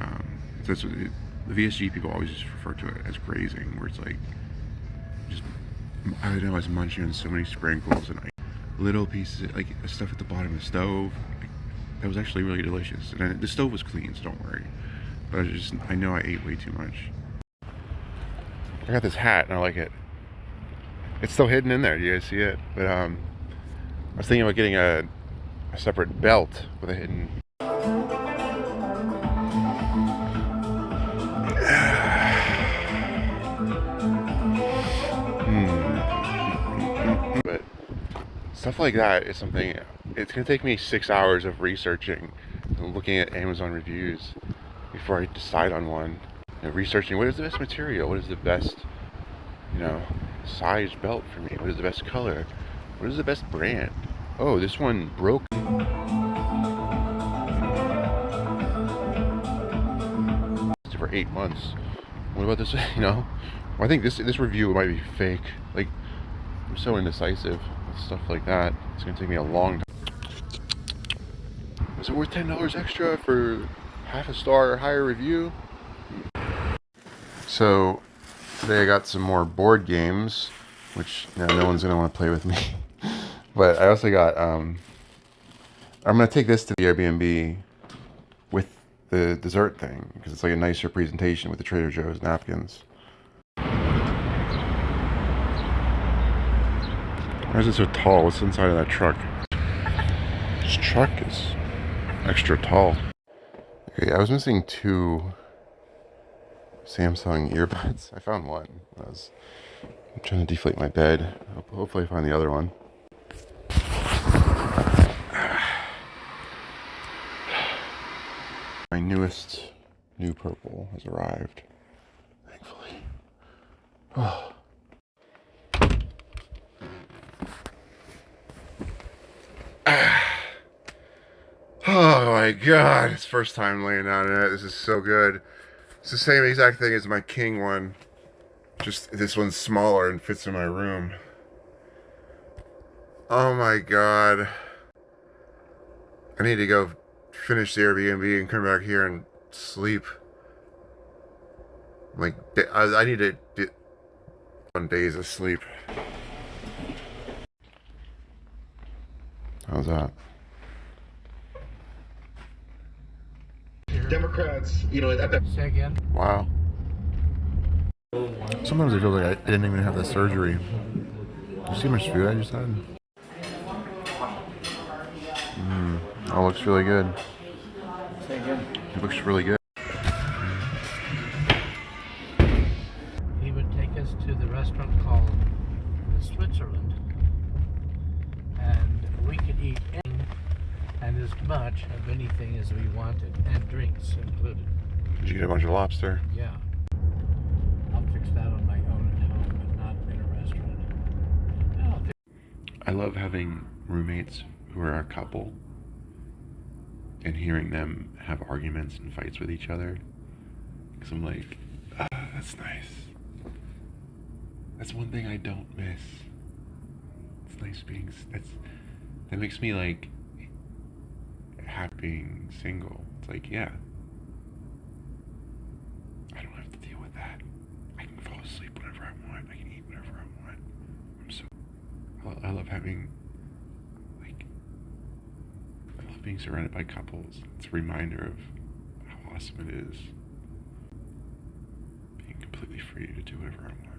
um, that's what it, the VSG people always just refer to it as grazing, where it's like just I don't know, I was munching on so many sprinkles and like, little pieces, like stuff at the bottom of the stove. Like, that was actually really delicious. And I, the stove was clean, so don't worry. But I just, I know I ate way too much. I got this hat and I like it. It's still hidden in there. Do you guys see it? But um, I was thinking about getting a, a separate belt with a hidden. Hmm. But stuff like that is something. It's gonna take me six hours of researching, and looking at Amazon reviews before I decide on one. You know, researching what is the best material, what is the best, you know, size belt for me, what is the best color, what is the best brand. Oh, this one broke. For eight months. What about this? You know, I think this this review might be fake. Like, I'm so indecisive with stuff like that. It's gonna take me a long time. Is it worth ten dollars extra for half a star or higher review? So today I got some more board games, which no one's gonna want to play with me. but I also got um, I'm gonna take this to the Airbnb with the dessert thing because it's like a nicer presentation with the Trader Joe's napkins. Why is it so tall? What's inside of that truck? This truck is extra tall. Okay, I was missing two Samsung earbuds. I found one. I was trying to deflate my bed. Hopefully I find the other one. My newest new purple has arrived. Thankfully. Oh. Oh my god, it's first time laying down in it. This is so good. It's the same exact thing as my king one. Just this one's smaller and fits in my room. Oh my god. I need to go finish the Airbnb and come back here and sleep. Like, I, need to get one days of sleep. How's that? Democrats, you know, at that Say again? Wow. Sometimes I feel like I didn't even have the surgery. You see how much food I just had? Mmm. That looks really good. Say again. It looks really good. Did you get a bunch of lobster? Yeah. I'll fix that on my own at home, but not in a restaurant. I think I love having roommates who are a couple and hearing them have arguments and fights with each other. Because I'm like, ah, that's nice. That's one thing I don't miss. It's nice being. That's that makes me like happy being single. It's like, yeah. I don't have to deal with that. I can fall asleep whenever I want. I can eat whenever I want. I'm so. I love having, like, I love being surrounded by couples. It's a reminder of how awesome it is being completely free to do whatever I want.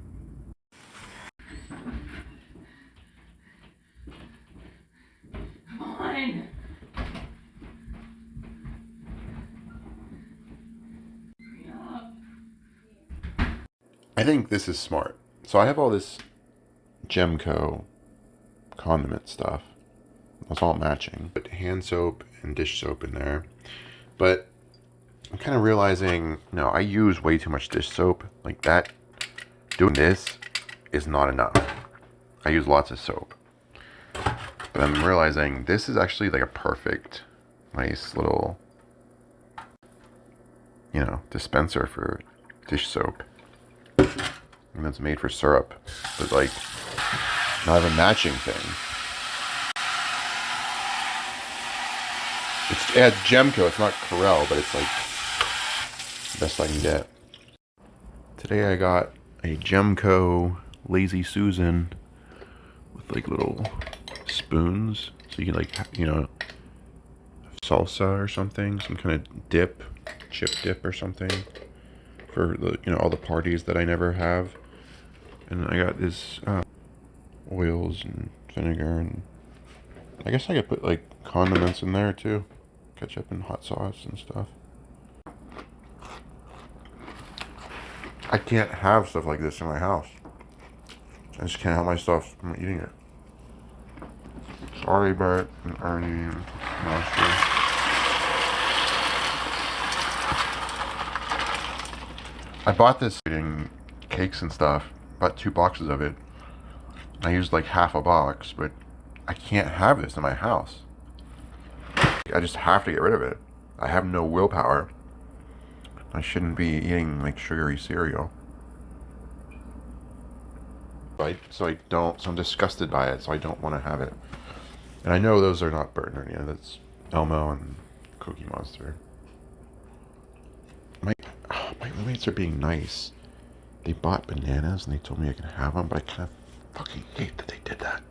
I think this is smart. So I have all this Gemco condiment stuff. It's all matching. Put hand soap and dish soap in there. But I'm kind of realizing, no, I use way too much dish soap. Like that, doing this is not enough. I use lots of soap. But I'm realizing this is actually like a perfect, nice little, you know, dispenser for dish soap. And it's made for syrup. But like, not a matching thing. It's, it has Gemco, it's not Corelle, but it's like best I can get. Today I got a Gemco Lazy Susan with like little spoons. So you can like, you know, salsa or something, some kind of dip, chip dip or something for the, you know, all the parties that I never have. And I got this uh, oils and vinegar and I guess I could put like condiments in there too. Ketchup and hot sauce and stuff. I can't have stuff like this in my house. I just can't help myself from eating it. Sorry, Bert and Ernie and. I bought this eating cakes and stuff. Bought two boxes of it. I used like half a box, but I can't have this in my house. I just have to get rid of it. I have no willpower. I shouldn't be eating like sugary cereal. Right? So I don't, so I'm disgusted by it, so I don't want to have it. And I know those are not Bert and Ernie, that's Elmo and Cookie Monster. My, my roommates are being nice. They bought bananas and they told me I could have them, but I kind of fucking hate that they did that.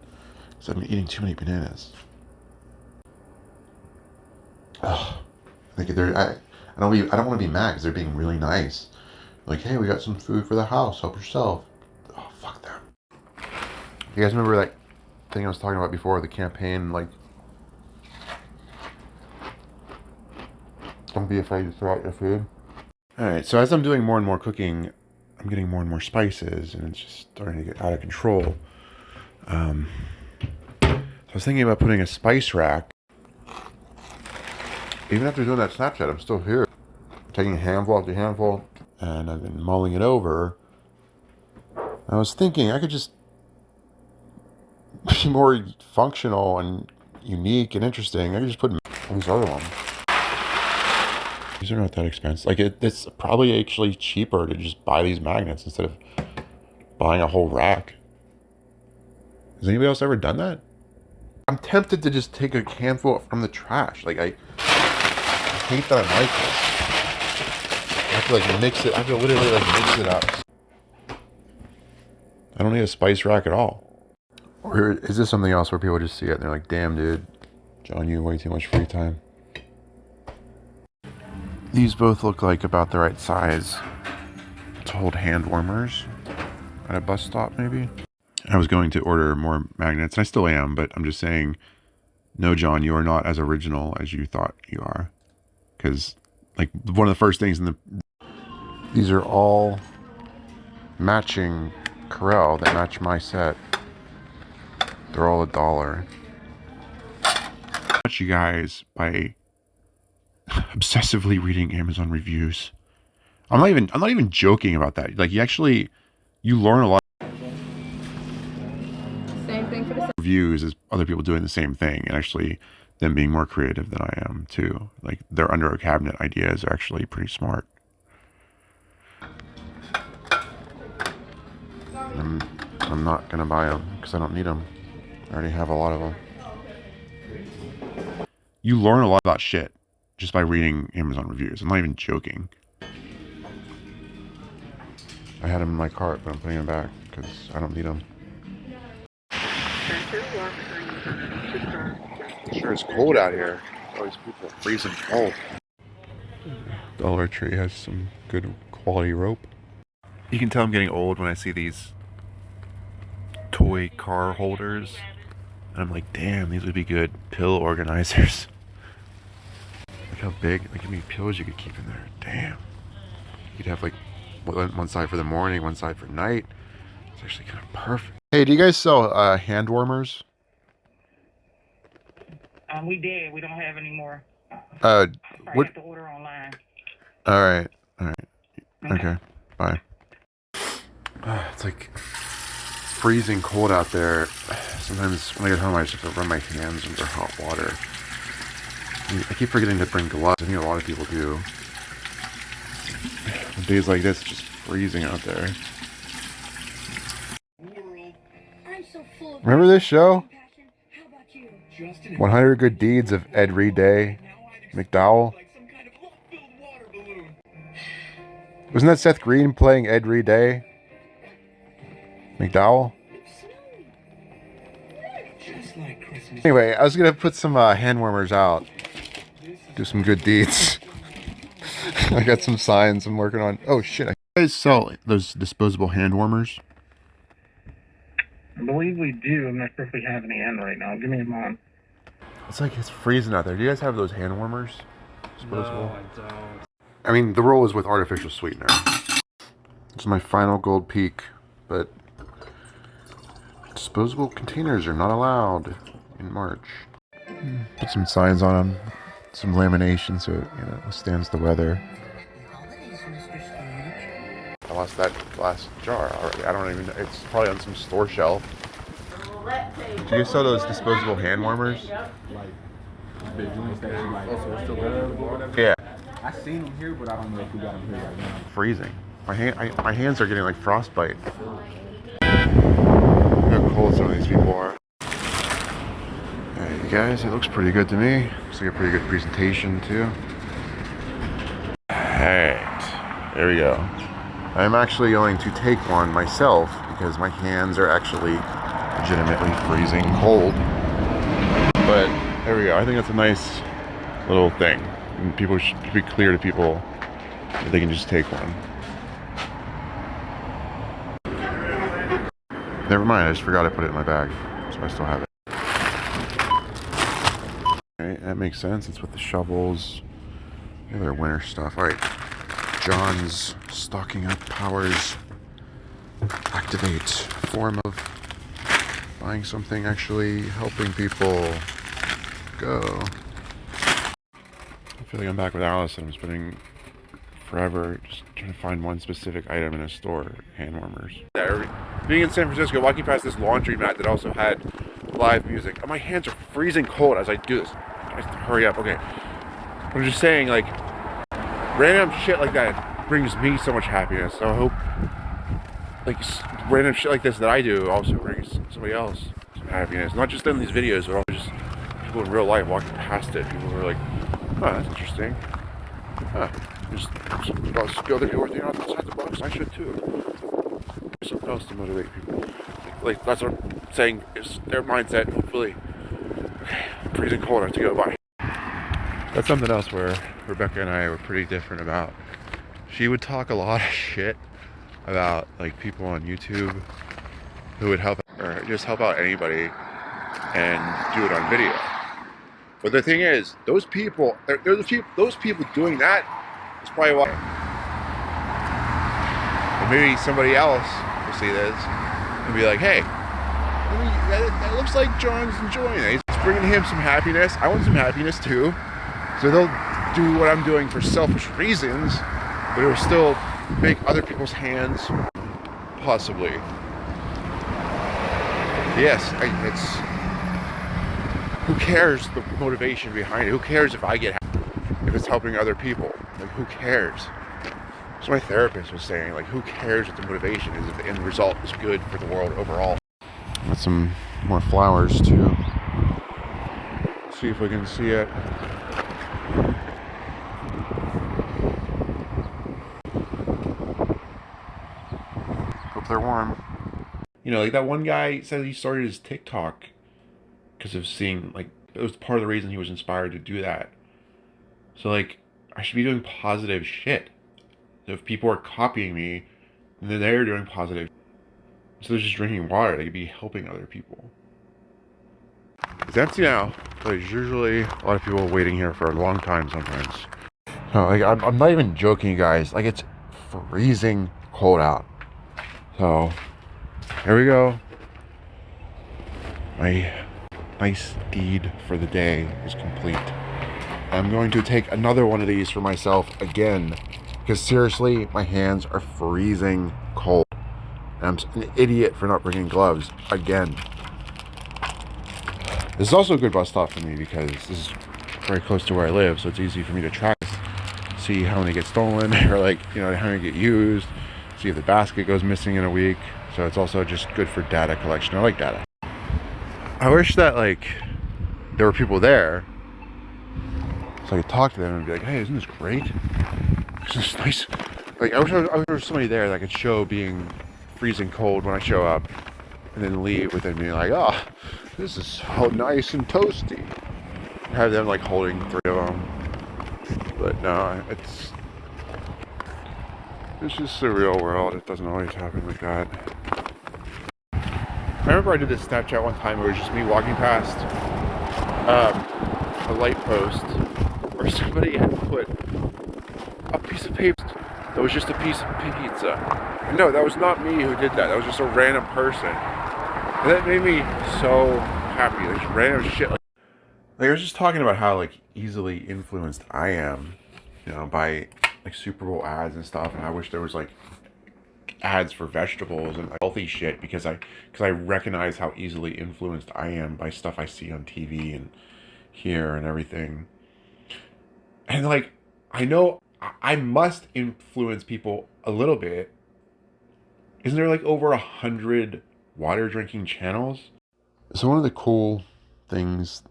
Because I've been eating too many bananas. Ugh. Like they're, I, I don't, be, I don't want to be mad because they're being really nice. Like, hey, we got some food for the house. Help yourself. Oh, fuck them. You guys remember that thing I was talking about before, the campaign, like, don't be afraid to throw out your food. All right, so as I'm doing more and more cooking, I'm getting more and more spices, and it's just starting to get out of control. Um, so I was thinking about putting a spice rack. Even after doing that Snapchat, I'm still here. Taking a handful after handful, and I've been mulling it over. I was thinking I could just be more functional and unique and interesting. I could just put these other ones. These are not that expensive. Like it, it's probably actually cheaper to just buy these magnets instead of buying a whole rack. Has anybody else ever done that? I'm tempted to just take a handful from the trash. Like I, I hate that I'm like this. I have to like mix it. I have to literally like mix it up. I don't need a spice rack at all. Or is this something else where people just see it and they're like, "Damn, dude, John, you have way too much free time." These both look like about the right size to hold hand warmers at a bus stop, maybe. I was going to order more magnets, and I still am, but I'm just saying, no, John, you are not as original as you thought you are. Because, like, one of the first things in the. These are all matching Corelle that match my set. They're all a dollar. Much you guys by obsessively reading Amazon reviews. I'm not even I'm not even joking about that. Like you actually you learn a lot Same thing for the reviews as other people doing the same thing and actually them being more creative than I am too. Like their under a cabinet ideas are actually pretty smart. I'm, I'm not gonna buy them because I don't need them. I already have a lot of them. you learn a lot about shit just by reading Amazon reviews. I'm not even joking. I had them in my cart, but I'm putting them back because I don't need them. Sure, it's cold out here. All these people are freezing cold. Dollar Tree has some good quality rope. You can tell I'm getting old when I see these toy car holders. And I'm like, damn, these would be good pill organizers. Look how big, look how many pills you could keep in there. Damn. You'd have like one one side for the morning, one side for night. It's actually kind of perfect. Hey, do you guys sell uh, hand warmers? Um, we did. We don't have any more. Uh, Probably What- have to order online. all right, all right. Okay, bye. it's like freezing cold out there. Sometimes when I get home, I just have to run my hands under hot water. I keep forgetting to bring gloves. I think a lot of people do. On days like this, just freezing out there. Remember this show? 100 Good Deeds of Ed Reed Day, McDowell. Wasn't that Seth Green playing Ed Reed Day? McDowell? Anyway, I was gonna put some uh, hand warmers out. Do some good deeds. I got some signs I'm working on. Oh shit! I you guys sell those disposable hand warmers. I believe we do. I'm not sure if we have any in right now. Give me a moment. It's like it's freezing out there. Do you guys have those hand warmers? Disposable. No, I don't. I mean, the roll is with artificial sweetener. This is my final gold peak, but disposable containers are not allowed in March. Put some signs on them, some lamination so it you know withstands the weather. I lost that glass jar already. I don't even. Know. It's probably on some store shelf. Do you sell those disposable hand warmers? Yeah. I seen them here, but I don't know if we got them here right now. freezing. My hand, I, my hands are getting like frostbite. Look how cold some of these people are. You guys, it looks pretty good to me. Looks like a pretty good presentation too. Alright, there we go. I'm actually going to take one myself because my hands are actually legitimately freezing cold. But there we go. I think that's a nice little thing. And people should be clear to people that they can just take one. Never mind, I just forgot I put it in my bag. So I still have it. Alright, that makes sense. It's with the shovels. The other winter stuff. Alright. John's stocking up powers. Activate. Form of buying something actually helping people. Go. I feel like I'm back with Alice and I'm spending forever just trying to find one specific item in a store. Hand warmers. Being in San Francisco, walking past this laundry mat that also had live music. and My hands are freezing cold as I do this. I hurry up. Okay. I'm just saying, like, random shit like that brings me so much happiness. So I hope, like, random shit like this that I do also brings somebody else some happiness. Not just in these videos, but just people in real life walking past it. People are like, oh, that's interesting. Huh. Just, just other people are thinking outside the box. I should too. Something else to motivate people. Like, that's what I'm saying. Is their mindset. Hopefully, freezing cold enough to go by. That's something else where Rebecca and I were pretty different about. She would talk a lot of shit about like people on YouTube who would help or just help out anybody and do it on video. But the thing is, those people, they're, they're the people, those people doing that is probably why. Maybe somebody else will see this and be like, hey, that, that looks like John's enjoying it. It's bringing him some happiness. I want some happiness too. So they'll do what I'm doing for selfish reasons, but it will still make other people's hands possibly. Yes, I, it's. Who cares the motivation behind it? Who cares if I get happy? If it's helping other people? Like, who cares? So my therapist was saying, like, who cares what the motivation is if the end result is good for the world overall? Got some more flowers too. Let's see if we can see it. Hope they're warm. You know, like that one guy said he started his TikTok because of seeing, like, it was part of the reason he was inspired to do that. So, like, I should be doing positive shit. So if people are copying me, then they're doing positive. So they're just drinking water. They could be helping other people. It's empty now. There's usually a lot of people waiting here for a long time sometimes. No, like I'm, I'm not even joking, you guys. Like it's freezing cold out. So here we go. My nice deed for the day is complete. I'm going to take another one of these for myself again because seriously, my hands are freezing cold. And I'm an idiot for not bringing gloves again. This is also a good bus stop for me because this is very close to where I live, so it's easy for me to track, see how many get stolen, or like, you know, how many get used, see if the basket goes missing in a week. So it's also just good for data collection. I like data. I wish that like there were people there so I could talk to them and be like, hey, isn't this great? Isn't this nice? Like, I wish, I, I wish there was somebody there that could show being freezing cold when I show up and then leave with them being like, oh, this is so nice and toasty. Have them like holding three of them. But no, it's it's just the real world. It doesn't always happen like that. I remember I did this Snapchat one time it was just me walking past um, a light post where somebody had put a piece of paper that was just a piece of pizza. No, that was not me who did that. That was just a random person. And that made me so happy. Like random shit. Like, I was just talking about how like easily influenced I am, you know, by like Super Bowl ads and stuff. And I wish there was like ads for vegetables and healthy shit because I because I recognize how easily influenced I am by stuff I see on TV and here and everything. And like I know I must influence people a little bit. Isn't there like over a hundred water drinking channels? So one of the cool things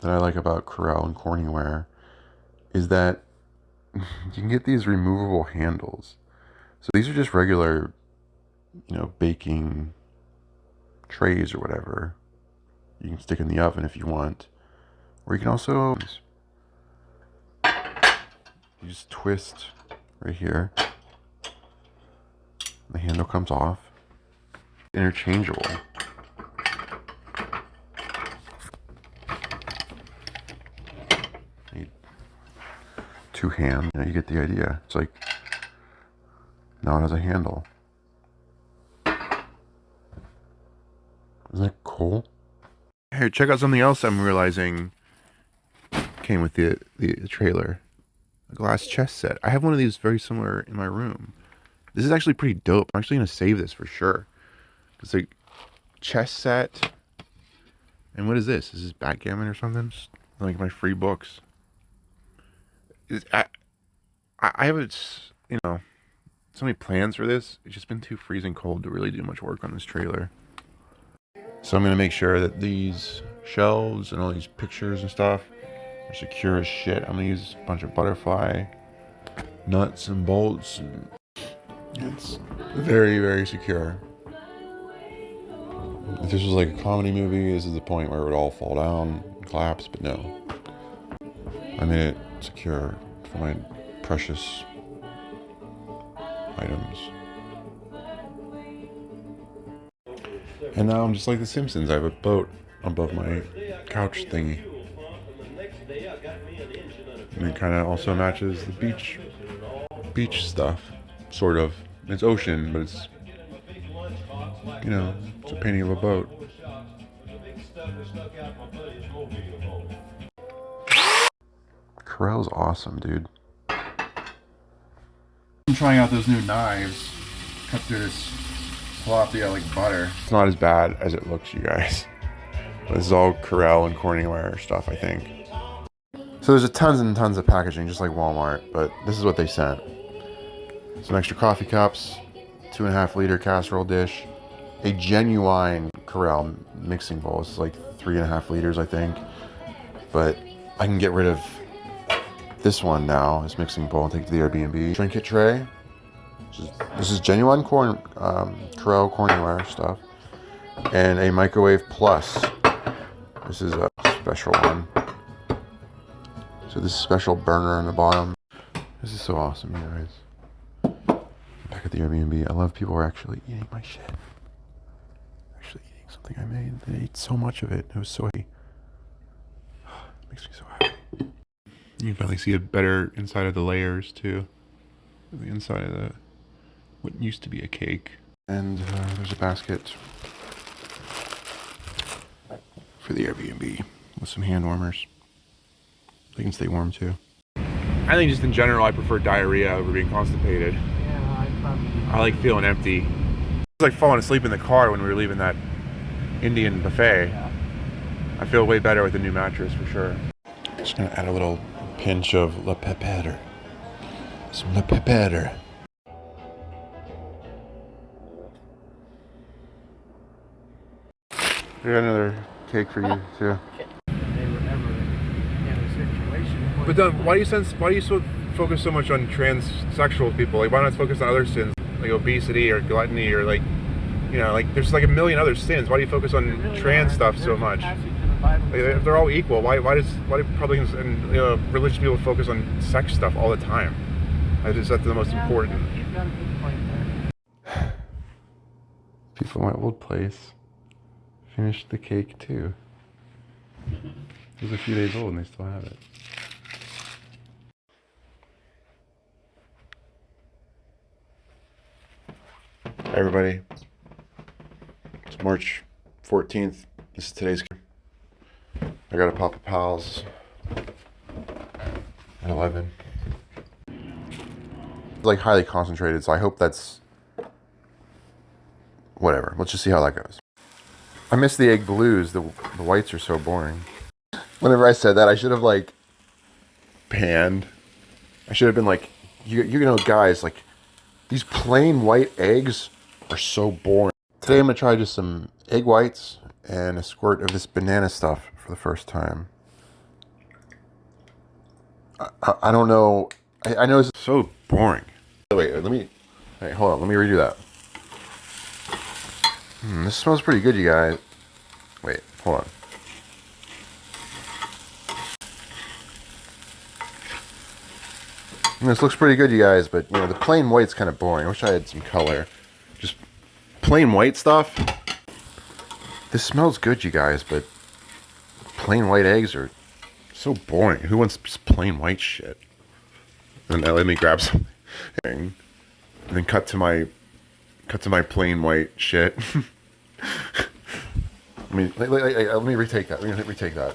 that I like about Corelle and Corningware is that you can get these removable handles. So these are just regular, you know, baking trays or whatever. You can stick in the oven if you want. Or you can also you just twist right here. The handle comes off. Interchangeable. Need two hands. You, know, you get the idea. It's like now it has a handle. Isn't that cool? Hey, check out something else I'm realizing came with the, the, the trailer a glass chess set. I have one of these very similar in my room. This is actually pretty dope. I'm actually going to save this for sure. It's a chess set. And what is this? Is this backgammon or something? Just like my free books. It's, I, I have, it's, you know, so many plans for this. It's just been too freezing cold to really do much work on this trailer. So I'm going to make sure that these shelves and all these pictures and stuff secure as shit. I'm gonna use a bunch of butterfly nuts and bolts. And it's very, very secure. If this was like a comedy movie, this is the point where it would all fall down and collapse, but no. I made it secure for my precious items. And now I'm just like The Simpsons. I have a boat above my couch thingy. And it kind of also matches the beach, beach stuff, sort of. It's ocean, but it's, you know, it's a painting of a boat. Corelle's awesome, dude. I'm trying out those new knives. Cut through this tilapia like butter. It's not as bad as it looks, you guys. This is all Corelle and Corningware stuff, I think. So there's a tons and tons of packaging, just like Walmart, but this is what they sent. Some extra coffee cups, two and a half liter casserole dish, a genuine Corelle mixing bowl. It's like three and a half liters, I think. but I can get rid of this one now. This mixing bowl and take to the Airbnb. Trinket tray. This is, this is genuine corn, um, Corelle Cornware stuff. And a microwave plus. This is a special one. So this special burner on the bottom. This is so awesome, you guys. Back at the Airbnb, I love people are actually eating my shit. Actually eating something I made. They ate so much of it. It was so happy. Makes me so happy. You can finally see a better inside of the layers too. The inside of the what used to be a cake. And uh, there's a basket for the Airbnb with some hand warmers. They can stay warm too. I think just in general, I prefer diarrhea over being constipated. Yeah, I probably. I like feeling empty. It's like falling asleep in the car when we were leaving that Indian buffet. Yeah. I feel way better with the new mattress for sure. Just gonna add a little pinch of La Pepper. Some La Pepper. I got another cake for you too. They were ever in a situation. where- But then, why do you sense? Why do you so focus so much on transsexual people? Like, why not focus on other sins like obesity or gluttony or like, you know, like there's like a million other sins. Why do you focus on really trans are. stuff so There's a much? the Like, if they're all equal, why why does why do Republicans and you know religious people focus on sex stuff all the time? I just that's the most Yeah, important. You've got a good point there. People in my old place finished the cake too. It was a few days old and they still have it. Hi everybody. It's March 14th. This is today's. I got a Papa Pals at 11. It's like highly concentrated, so I hope that's whatever. Let's just see how that goes. I miss the egg blues. The the whites are so boring. Whenever I said that, I should have like panned. I should have been like, you you know, guys, like these plain white eggs are so boring. Today I'm gonna try just some egg whites and a squirt of this banana stuff for the first time. I, I, don't know. I, I know it's so boring. Wait, let me. Hey, hold on. Let me redo that. Hmm, this smells pretty good, you guys. Wait, hold on. This looks pretty good, you guys, but you know the plain white's kind of boring. I wish I had some color. Just plain white stuff. This smells good, you guys, but plain white eggs are so boring. Who wants plain white shit? And now let me grab something, and then cut to my cut to my plain white shit. let me let, let- let- let me retake that. Let me retake that.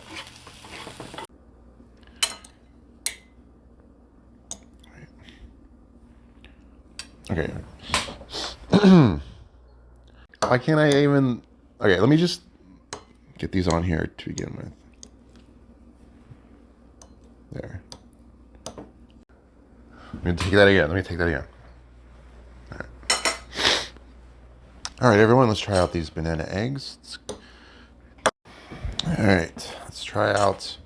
Okay. Why can't I even? Okay, let me just get these on here to begin with. There. Let me take that again. Let me take that again. All right, everyone, let's try out these banana eggs. All right, let's try out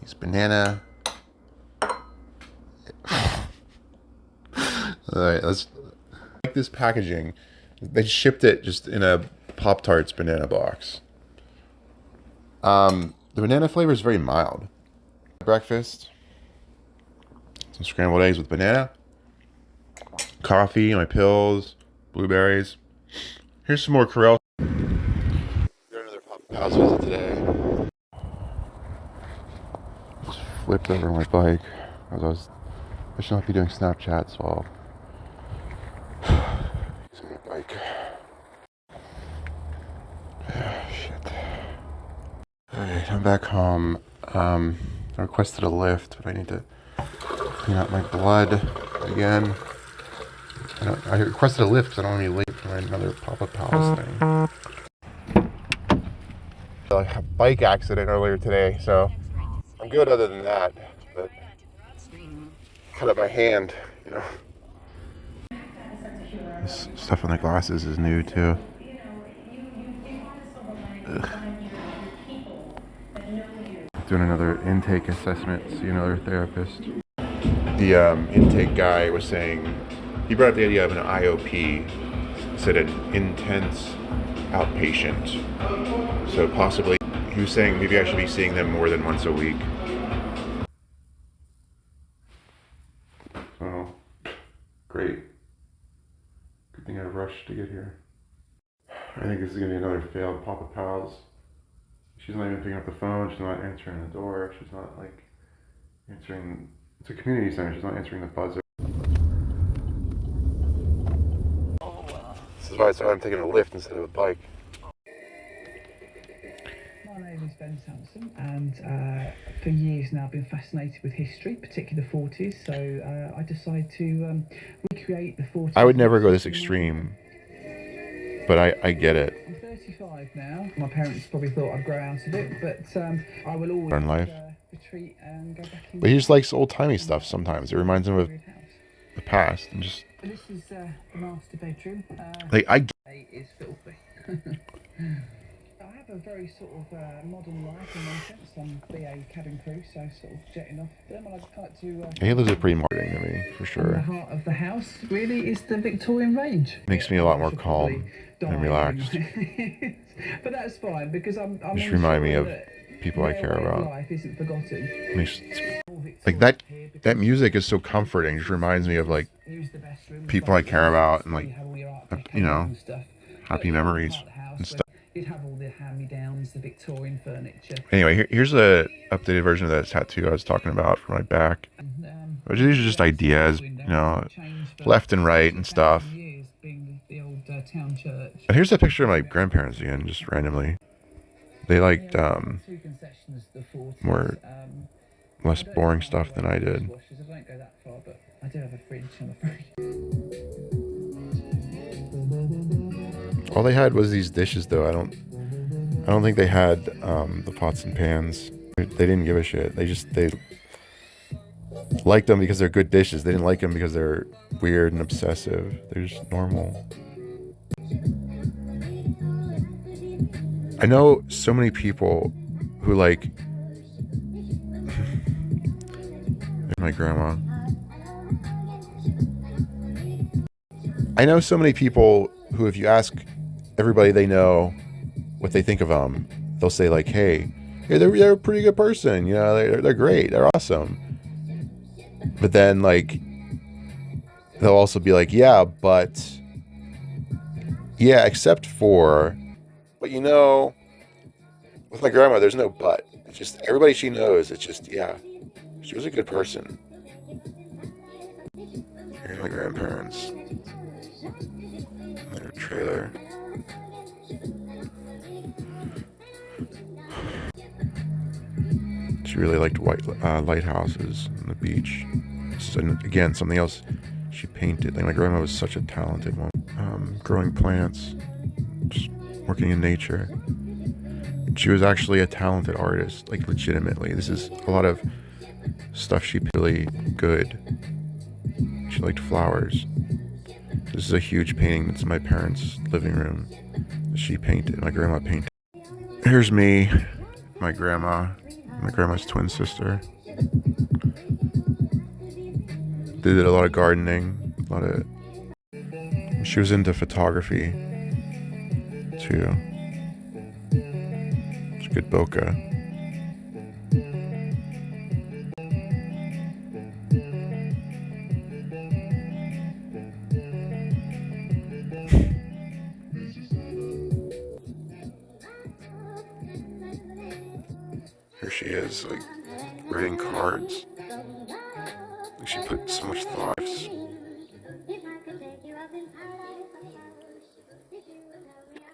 these banana. All right, let's like this packaging. They shipped it just in a Pop Tarts banana box. Um, the banana flavor is very mild. Breakfast. Some scrambled eggs with banana. Coffee, my pills, blueberries. Here's some more Corelle. Another Pals visit today. Just flipped over my bike. I was, I should not be doing while using my bike. Shit. Back home. Um, I requested a lift, but I need to clean out my blood again. I, I requested a lift because I don't want to be late for another Papa Palace thing. A bike accident earlier today, so I'm good other than that. But cut up my hand, you know. This stuff on the glasses is new too. Ugh. Doing another intake assessment, see another therapist. The um, intake guy was saying, he brought up the idea of an IOP, said an intense outpatient. So possibly, he was saying maybe I should be seeing them more than once a week. Oh, great. Good thing I rushed to get here. I think this is gonna be another failed Papa Pals. She's not even picking up the phone. She's not answering the door. She's not like answering. It's a community center. She's not answering the buzzer. This is why I started taking a lift instead of a bike. My name is Ben Sampson, and uh, for years now I've been fascinated with history, particularly the 40s. So uh, I decided to um, recreate the 40s. I would never go this extreme, but I, I get it. I'm 35 now. My parents probably thought I'd grow out of it, but um, I will always Learn life. Uh, retreat and go back in. But he just likes old timey stuff sometimes. It reminds him of the past and just This is uh, the master bedroom. Uh, like I. Is filthy. I have a very sort of uh, modern life in one sense. I'm BA cabin crew, so sort of jetting off them. I'd like to. Uh, He lives a pretty modern to me for sure. the heart of the house really is the Victorian range. Makes me a lot more calm probably and relaxed. but that's fine because I'm. I'm Just remind me of people I care about. Life isn't forgotten. Like that that music is so comforting. Just reminds me of like Use the best room, people I care about and like you have all your art deco you know, happy memories part of the house and stuff. You'd have all the hand-me-downs, the Victorian furniture. Anyway, here, here's a updated version of that tattoo I was talking about for my back. Um, these are just ideas, you know, left and right and stuff. Years being the, the old uh, town church. And here's a picture of my grandparents again, just randomly. They liked um, Two concessions, the 40s, more um, less boring stuff than I did. dishwashers, I don't go that far, but I do have a fridge, I'm afraid. All they had was these dishes, though. I don't, I don't think they had um, the pots and pans. They didn't give a shit. They just they liked them because they're good dishes. They didn't like them because they're weird and obsessive. They're just normal. I know so many people who like my grandma. I know so many people who, if you ask everybody they know what they think of them, they'll say like, "Hey, hey, they're, they're a pretty good person. You know, they're they're great. They're awesome." But then like, they'll also be like, "Yeah, but yeah, except for, but you know, with my grandma, there's no but. It's just everybody she knows. It's just yeah, she was a good person." Here's my grandparents. Their trailer. She really liked white uh, lighthouses and the beach. So, again, something else she painted. Like my grandma was such a talented one. Um, growing plants, working in nature. She was actually a talented artist, like legitimately. This is a lot of stuff she really good. She liked flowers. This is a huge painting that's in my parents' living room. She painted. My grandma painted. Here's me, my grandma, my grandma's twin sister. They did a lot of gardening, a lot of. She was into photography, too. It's good bokeh.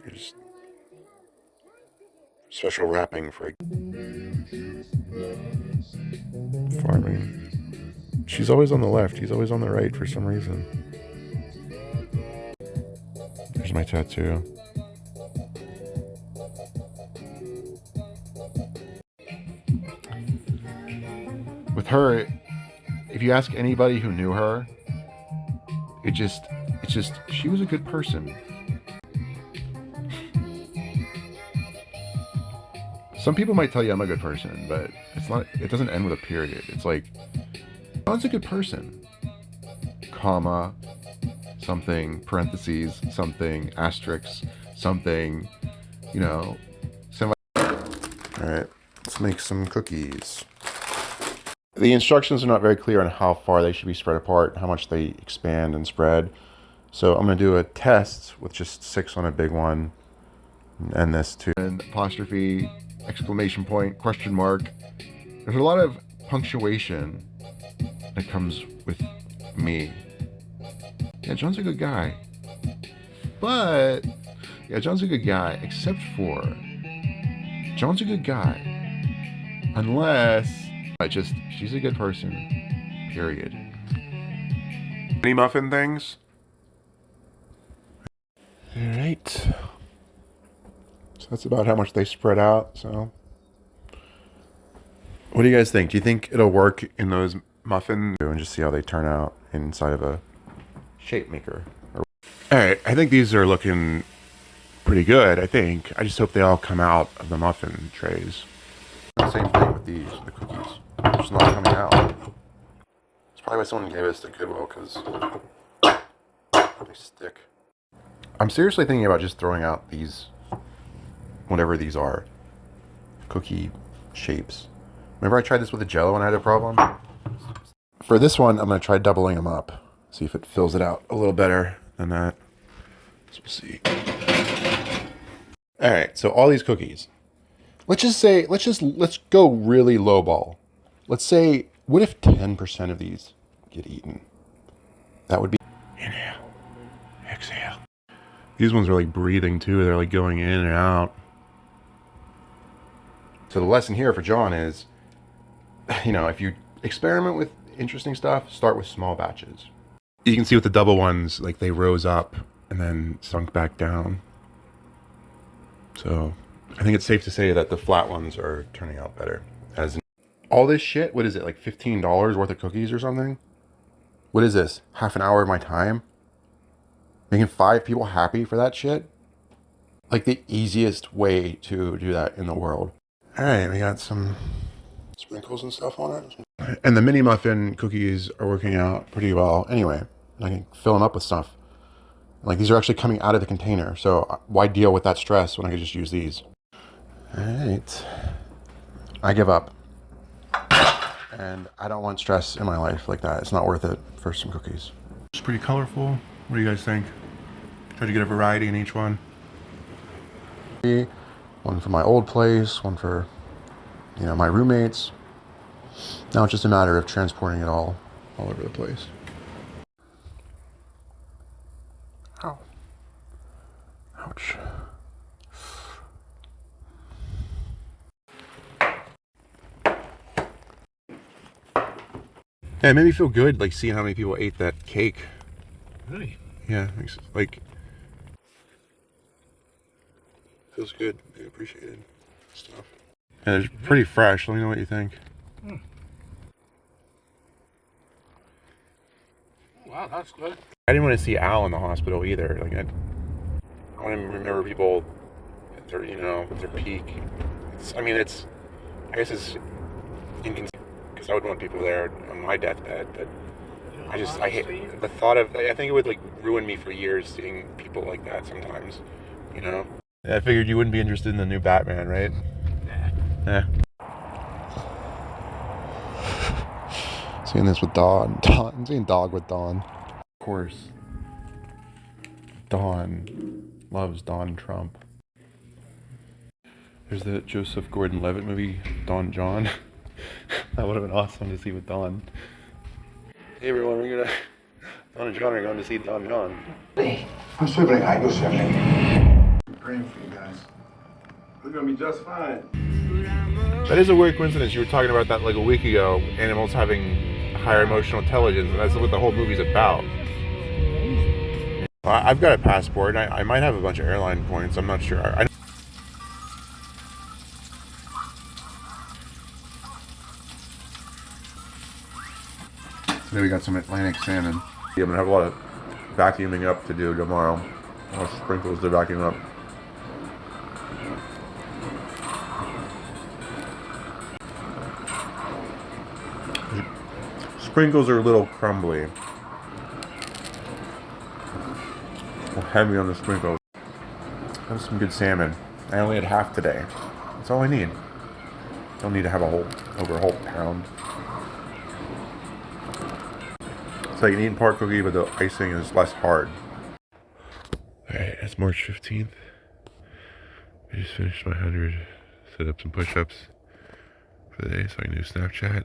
There's special wrapping for farming. She's always on the left. He's always on the right for some reason. There's my tattoo. with her, if you ask anybody who knew her, it just, it's just, she was a good person. Some people might tell you I'm a good person, but it's not. It doesn't end with a period. It's like, John's a good person, comma, something parentheses, something asterisk, something, you know, semi. All right, let's make some cookies. The instructions are not very clear on how far they should be spread apart, how much they expand and spread. So I'm going to do a test with just six on a big one and this too. And apostrophe, exclamation point, question mark. There's a lot of punctuation that comes with me. Yeah, John's a good guy. But, yeah, John's a good guy, except for John's a good guy. Unless I just, she's a good person. Period. Any muffin things? Alright. So that's about how much they spread out, so. What do you guys think? Do you think it'll work in those muffins? And just see how they turn out inside of a shape maker. Alright, I think these are looking pretty good, I think. I just hope they all come out of the muffin trays. Same thing with these, the cookies. They're just not coming out. It's probably why someone gave us the Goodwill, because they stick. I'm seriously thinking about just throwing out these, whatever these are, cookie shapes. Remember I tried this with a jello and I had a problem? For this one, I'm going to try doubling them up. See if it fills it out a little better than that. So we'll see. All right, so all these cookies. Let's just say, let's just, let's go really low ball. Let's say, what if 10% of these get eaten? That would be, inhale, exhale. These ones are like breathing too. They're like going in and out. So the lesson here for John is, you know, if you experiment with interesting stuff, start with small batches. You can see with the double ones, like they rose up and then sunk back down. So I think it's safe to say that the flat ones are turning out better. As all this shit, what is it, like $15 worth of cookies or something? What is this? Half an hour of my time? Making five people happy for that shit? Like the easiest way to do that in the world. All right, we got some sprinkles and stuff on it. And the mini muffin cookies are working out pretty well anyway. I can fill them up with stuff. Like these are actually coming out of the container. So uh, why deal with that stress when I could just use these? All right. I give up. And I don't want stress in my life like that. It's not worth it for some cookies. It's pretty colorful. What do you guys think? Try to get a variety in each one. One for my old place, one for, you know, my roommates. Now it's just a matter of transporting it all, all over the place. Ow. Ouch. Yeah, it made me feel good, like seeing how many people ate that cake. Really? Yeah, like feels good. I appreciated stuff. And it's pretty fresh. Let me know what you think. Hmm. Wow, that's good. I didn't want to see Al in the hospital either. Like I, I want to remember people at their, you know, their peak. It's, I mean, it's, I guess it's inconvenient because I would want people there on my deathbed, but I just, I hate the thought of. I think it would like ruin me for years seeing people like that sometimes. You know. Yeah, I figured you wouldn't be interested in the new Batman, right? Yeah. Seeing this with Don. Don. I'm seeing Dog with Don. Of course. Don loves Don Trump. There's the Joseph Gordon-Levitt movie, Don Jon. that would have been awesome to see with Don. Hey everyone, we're gonna Don and John are going to see Don Jon. I'm praying for you guys. We're gonna be just fine. That is a weird coincidence. You were talking about that like a week ago. Animals having higher emotional intelligence, and that's what the whole movie's about. I've got a passport. I, I might have a bunch of airline points. I'm not sure. I, Today we got some Atlantic salmon. Yeah, I'm gonna have a lot of vacuuming up to do tomorrow. A lot of sprinkles to vacuum up. Sprinkles are a little crumbly. Heavy on the sprinkles. Was some good salmon. I only had half today. That's all I need. Don't need to have a whole over a whole pound. It's like an eating pork cookie, but the icing is less hard. Alright, it's March 15th. I just finished my 100 sit-ups and push-ups for the day so I can do Snapchat.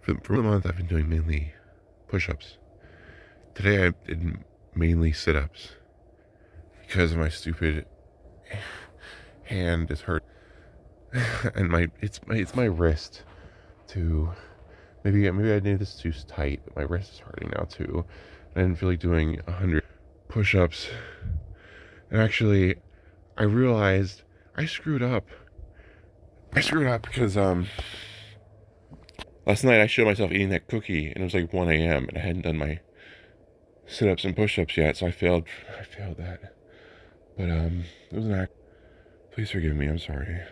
For, for the month, I've been doing mainly push-ups. Today, I did mainly sit-ups because my stupid hand is hurt, and my it's my it's my wrist to maybe maybe I did this too tight, but my wrist is hurting now too. I didn't feel like doing a hundred push-ups, and actually, I realized I screwed up. I screwed up because um last night I showed myself eating that cookie and it was like 1 a.m. and I hadn't done my sit-ups and push-ups yet, so I failed I failed that. But um it was an act please forgive me, I'm sorry.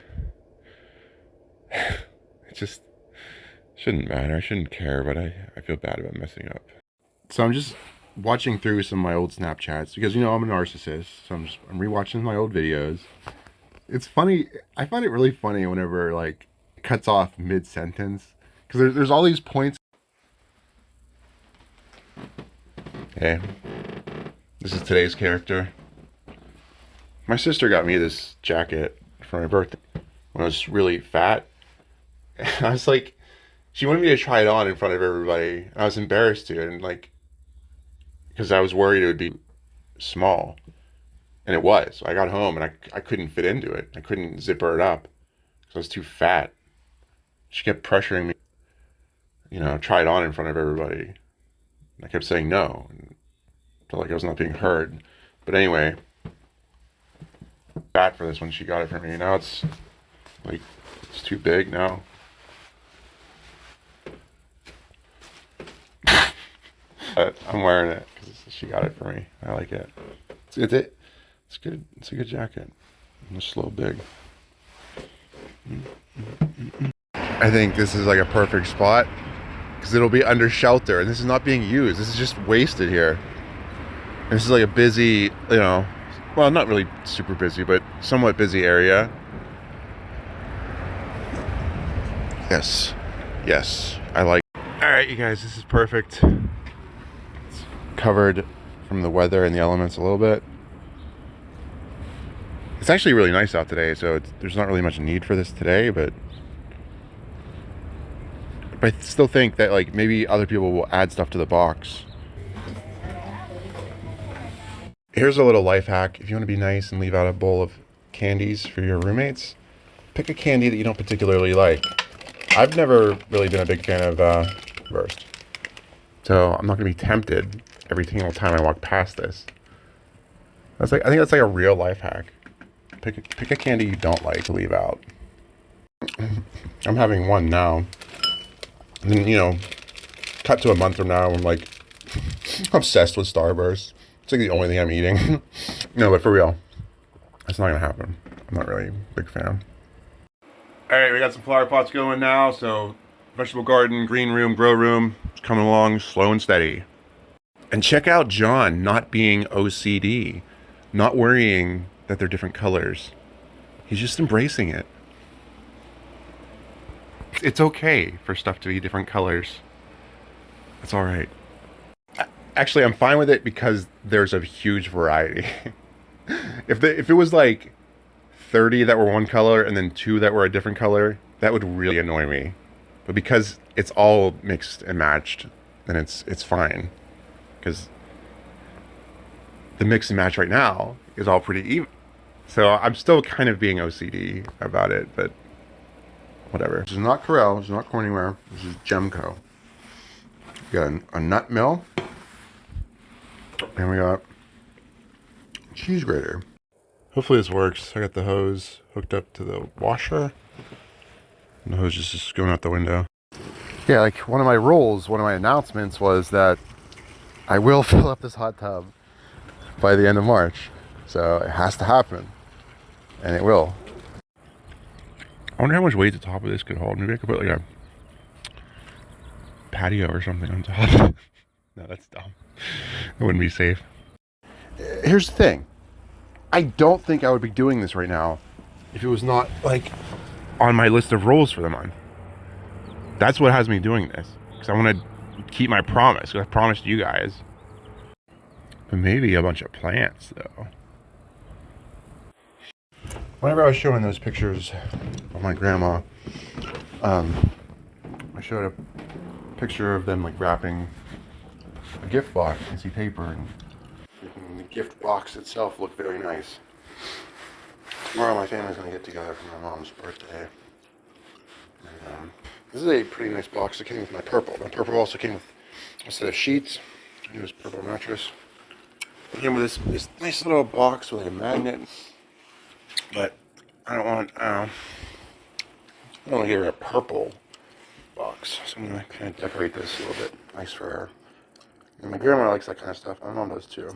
it just shouldn't matter. I shouldn't care, but I, I feel bad about messing up. So I'm just watching through some of my old Snapchats because you know I'm a narcissist, so I'm just I'm rewatching my old videos. It's funny. I find it really funny whenever like cuts off mid sentence because there's there's all these points. Hey, this is today's character. My sister got me this jacket for my birthday when I was really fat. I was like, she wanted me to try it on in front of everybody. I was embarrassed to, and like, because I was worried it would be small. And it was. I got home and I, I couldn't fit into it. I couldn't zipper it up because I was too fat. She kept pressuring me, you know, try it on in front of everybody. I kept saying no. And felt like I was not being heard. But anyway, fat for this one. She got it for me. Now it's like, it's too big now. I'm wearing it because she got it for me. I like it. It's, it's it. It's good. It's a good jacket. It's a little big. Mm-hmm. Mm-hmm. Mm-hmm. I think this is like a perfect spot because it'll be under shelter, and this is not being used. This is just wasted here. And this is like a busy, you know, well, not really super busy, but somewhat busy area. Yes, yes, I like. All right, you guys, this is perfect. It's covered from the weather and the elements a little bit. It's actually really nice out today, so there's not really much need for this today, but but I still think that like maybe other people will add stuff to the box. Here's a little life hack. If you want to be nice and leave out a bowl of candies for your roommates, pick a candy that you don't particularly like. I've never really been a big fan of uh, Burst. So I'm not going to be tempted every single time I walk past this. That's like I think that's like a real life hack. Pick a, pick a candy you don't like to leave out. I'm having one now. And you know, cut to a month from now, I'm like obsessed with Starburst. It's like the only thing I'm eating. no, but for real, it's not gonna happen. I'm not really a big fan. All right, we got some flower pots going now. So vegetable garden, green room, grow room, it's coming along slow and steady. And check out John not being OCD, not worrying that they're different colors. He's just embracing it. It's okay for stuff to be different colors. It's all right. Actually, I'm fine with it because there's a huge variety. if the if it was like 30 that were one color and then two that were a different color, that would really annoy me. But because it's all mixed and matched, then it's it's fine. Because the mix and match right now is all pretty even. So I'm still kind of being OCD about it, but whatever. This is not Corelle, this is not Corningware, this is Gemco. We got a, a nut mill, and we got cheese grater. Hopefully this works. I got the hose hooked up to the washer. And the hose is just going out the window. Yeah, like one of my rules, one of my announcements was that I will fill up this hot tub by the end of March. So it has to happen. And it will. I wonder how much weight the top of this could hold. Maybe I could put like a patio or something on top. no, that's dumb. It wouldn't be safe. Here's the thing. I don't think I would be doing this right now if it was not like on my list of roles for the month. That's what has me doing this because I want to keep my promise. I promised you guys. But maybe a bunch of plants though. Whenever I was showing those pictures of my grandma, um, I showed a picture of them like wrapping a gift box, you see paper, and the gift box itself looked very nice. Tomorrow, my family's gonna get together for my mom's birthday. And, um, this is a pretty nice box. It came with my purple. My purple also came with a set of sheets. It was purple mattress. It came with this, this nice little box with a magnet. But I don't want, um, I want to get a purple box. So I'm gonna kind of decorate this a little bit nice for her. And my grandma likes that kind of stuff. My mom does too.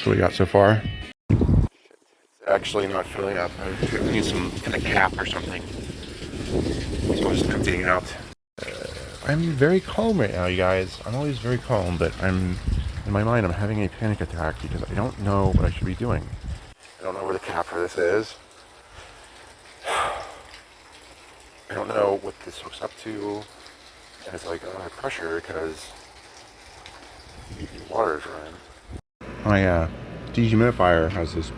That's what we got so far. It's actually not filling up. I need some kind of cap or something. So I'm just emptying out. Uh, I'm very calm right now, you guys. I'm always very calm, but I'm in my mind. I'm having a panic attack because I don't know what I should be doing. I don't know where the cap for this is. I don't know what this hooks up to. And it's like uh, pressure because the water is running. My uh, dehumidifier has this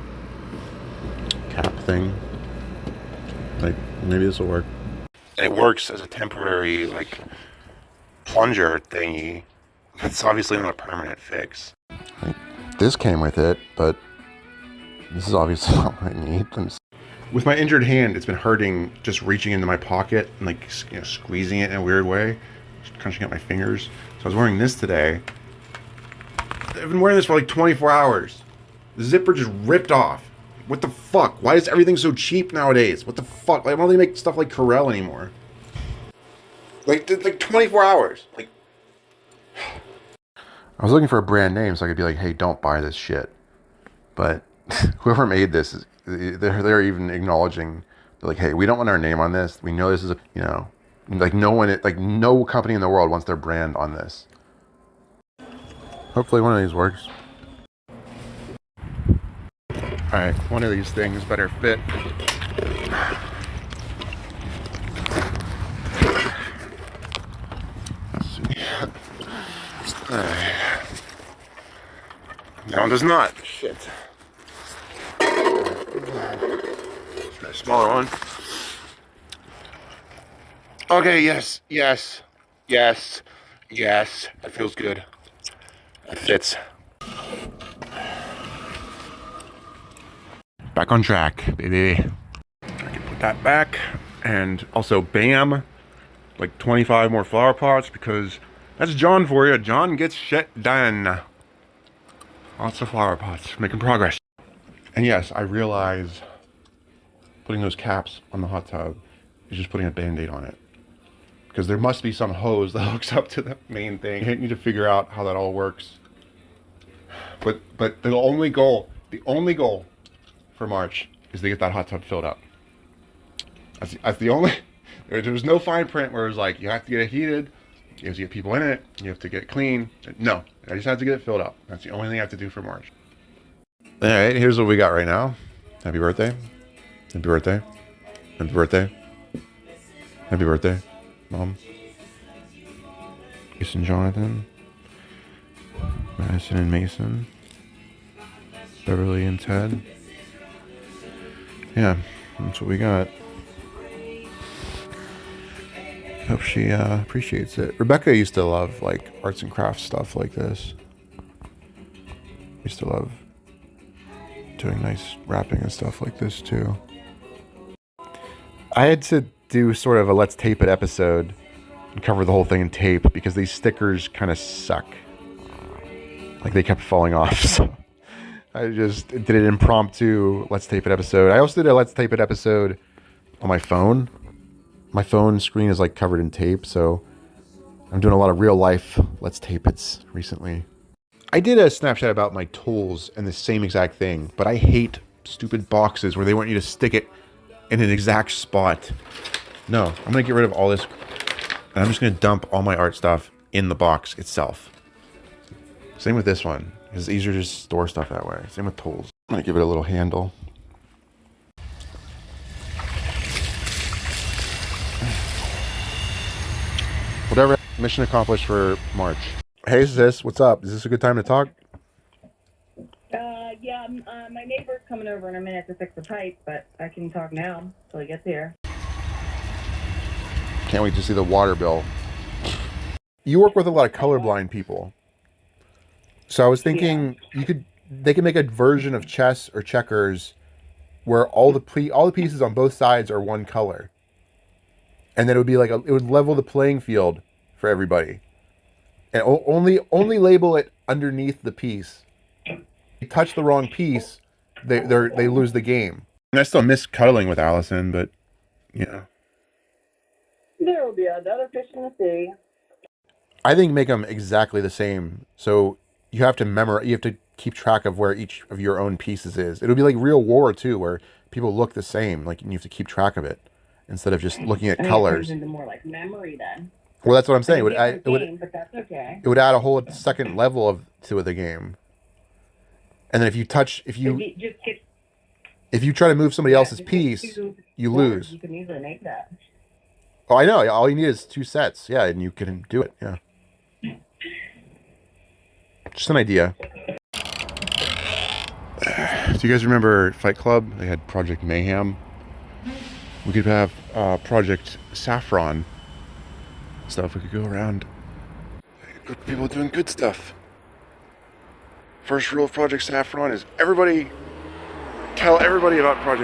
cap thing. Like, maybe this will work. It works as a temporary, like, plunger thingy. It's obviously not a permanent fix. Like, this came with it, but this is obviously not what I need. With my injured hand, it's been hurting just reaching into my pocket and like you know, squeezing it in a weird way, just crunching up my fingers. So I was wearing this today. I've been wearing this for like 24 hours. The zipper just ripped off. What the fuck? Why is everything so cheap nowadays? What the fuck? Like, why don't they make stuff like Corelle anymore? Like, like 24 hours. Like, I was looking for a brand name so I could be like, hey, don't buy this shit. But whoever made this, is, they're, they're even acknowledging, they're like, hey, we don't want our name on this. We know this is a, you know, like no one, like no company in the world wants their brand on this. Hopefully one of these works. Alright, one of these things better fit. Let's see. That one does not. Shit. Try a smaller one. Okay, yes, yes, yes, yes. That feels good. That fits. Back on track, baby. I can put that back. And also, bam, like 25 more flower pots because that's John for you. John gets shit done. Lots of flower pots, making progress. And yes, I realize putting those caps on the hot tub is just putting a band-aid on it. Because there must be some hose that hooks up to the main thing. I need to figure out how that all works. But but the only goal, the only goal for March is to get that hot tub filled up. That's, that's the only, there, was no fine print where it was like, you have to get it heated, you have to get people in it, you have to get clean. No, I just have to get it filled up. That's the only thing I have to do for March. All right, here's what we got right now. Happy birthday. Happy birthday. Happy birthday. Happy birthday, Mom. Mason Jonathan. Madison and Mason. Beverly and Ted. Yeah, that's what we got. Hope she uh, appreciates it. Rebecca used to love like arts and crafts stuff like this. Used to love doing nice wrapping and stuff like this too. I had to do sort of a let's tape it episode and cover the whole thing in tape because these stickers kind of suck. Like they kept falling off. So I just did an impromptu let's tape it episode. I also did a let's tape it episode on my phone. My phone screen is like covered in tape, so I'm doing a lot of real life let's tape it's recently. I did a Snapchat about my tools and the same exact thing, but I hate stupid boxes where they want you to stick it in an exact spot. No, I'm gonna get rid of all this. And I'm just gonna dump all my art stuff in the box itself. Same with this one. It's easier to store stuff that way. Same with tools. I'm gonna give it a little handle. Whatever. Mission accomplished for March. Hey, sis, what's up? Is this a good time to talk? Uh, yeah, um, uh, my neighbor's coming over in a minute to fix the pipe, but I can talk now till he gets here. Can't wait to see the water bill. You work with a lot of colorblind people. So I was thinking you could they could make a version of chess or checkers where all the all the pieces on both sides are one color. And then it would be like a, it would level the playing field for everybody. And o- only only label it underneath the piece. If you touch the wrong piece, they they they lose the game. And I still miss cuddling with Allison, but you know. There will be another fish in the sea. I think make them exactly the same. So you have to memorize. You have to keep track of where each of your own pieces is. It'll be like real war too, where people look the same. Like you have to keep track of it instead of just looking at I mean, It colors. turns into more like memory then. Well, that's what I'm saying. It would add, it would but that's okay. it would add a whole second level of to the game. And then if you touch, if If you you just get if you try to move somebody else's piece, you lose. You can easily make that. Oh, I know. All you need is two sets. Yeah, and you can do it. Yeah. Just an idea. Do you guys remember Fight Club? They had Project Mayhem. We could have uh, Project Saffron stuff. We could go around. Good people doing good stuff. First rule of Project Saffron is everybody tell everybody about Project.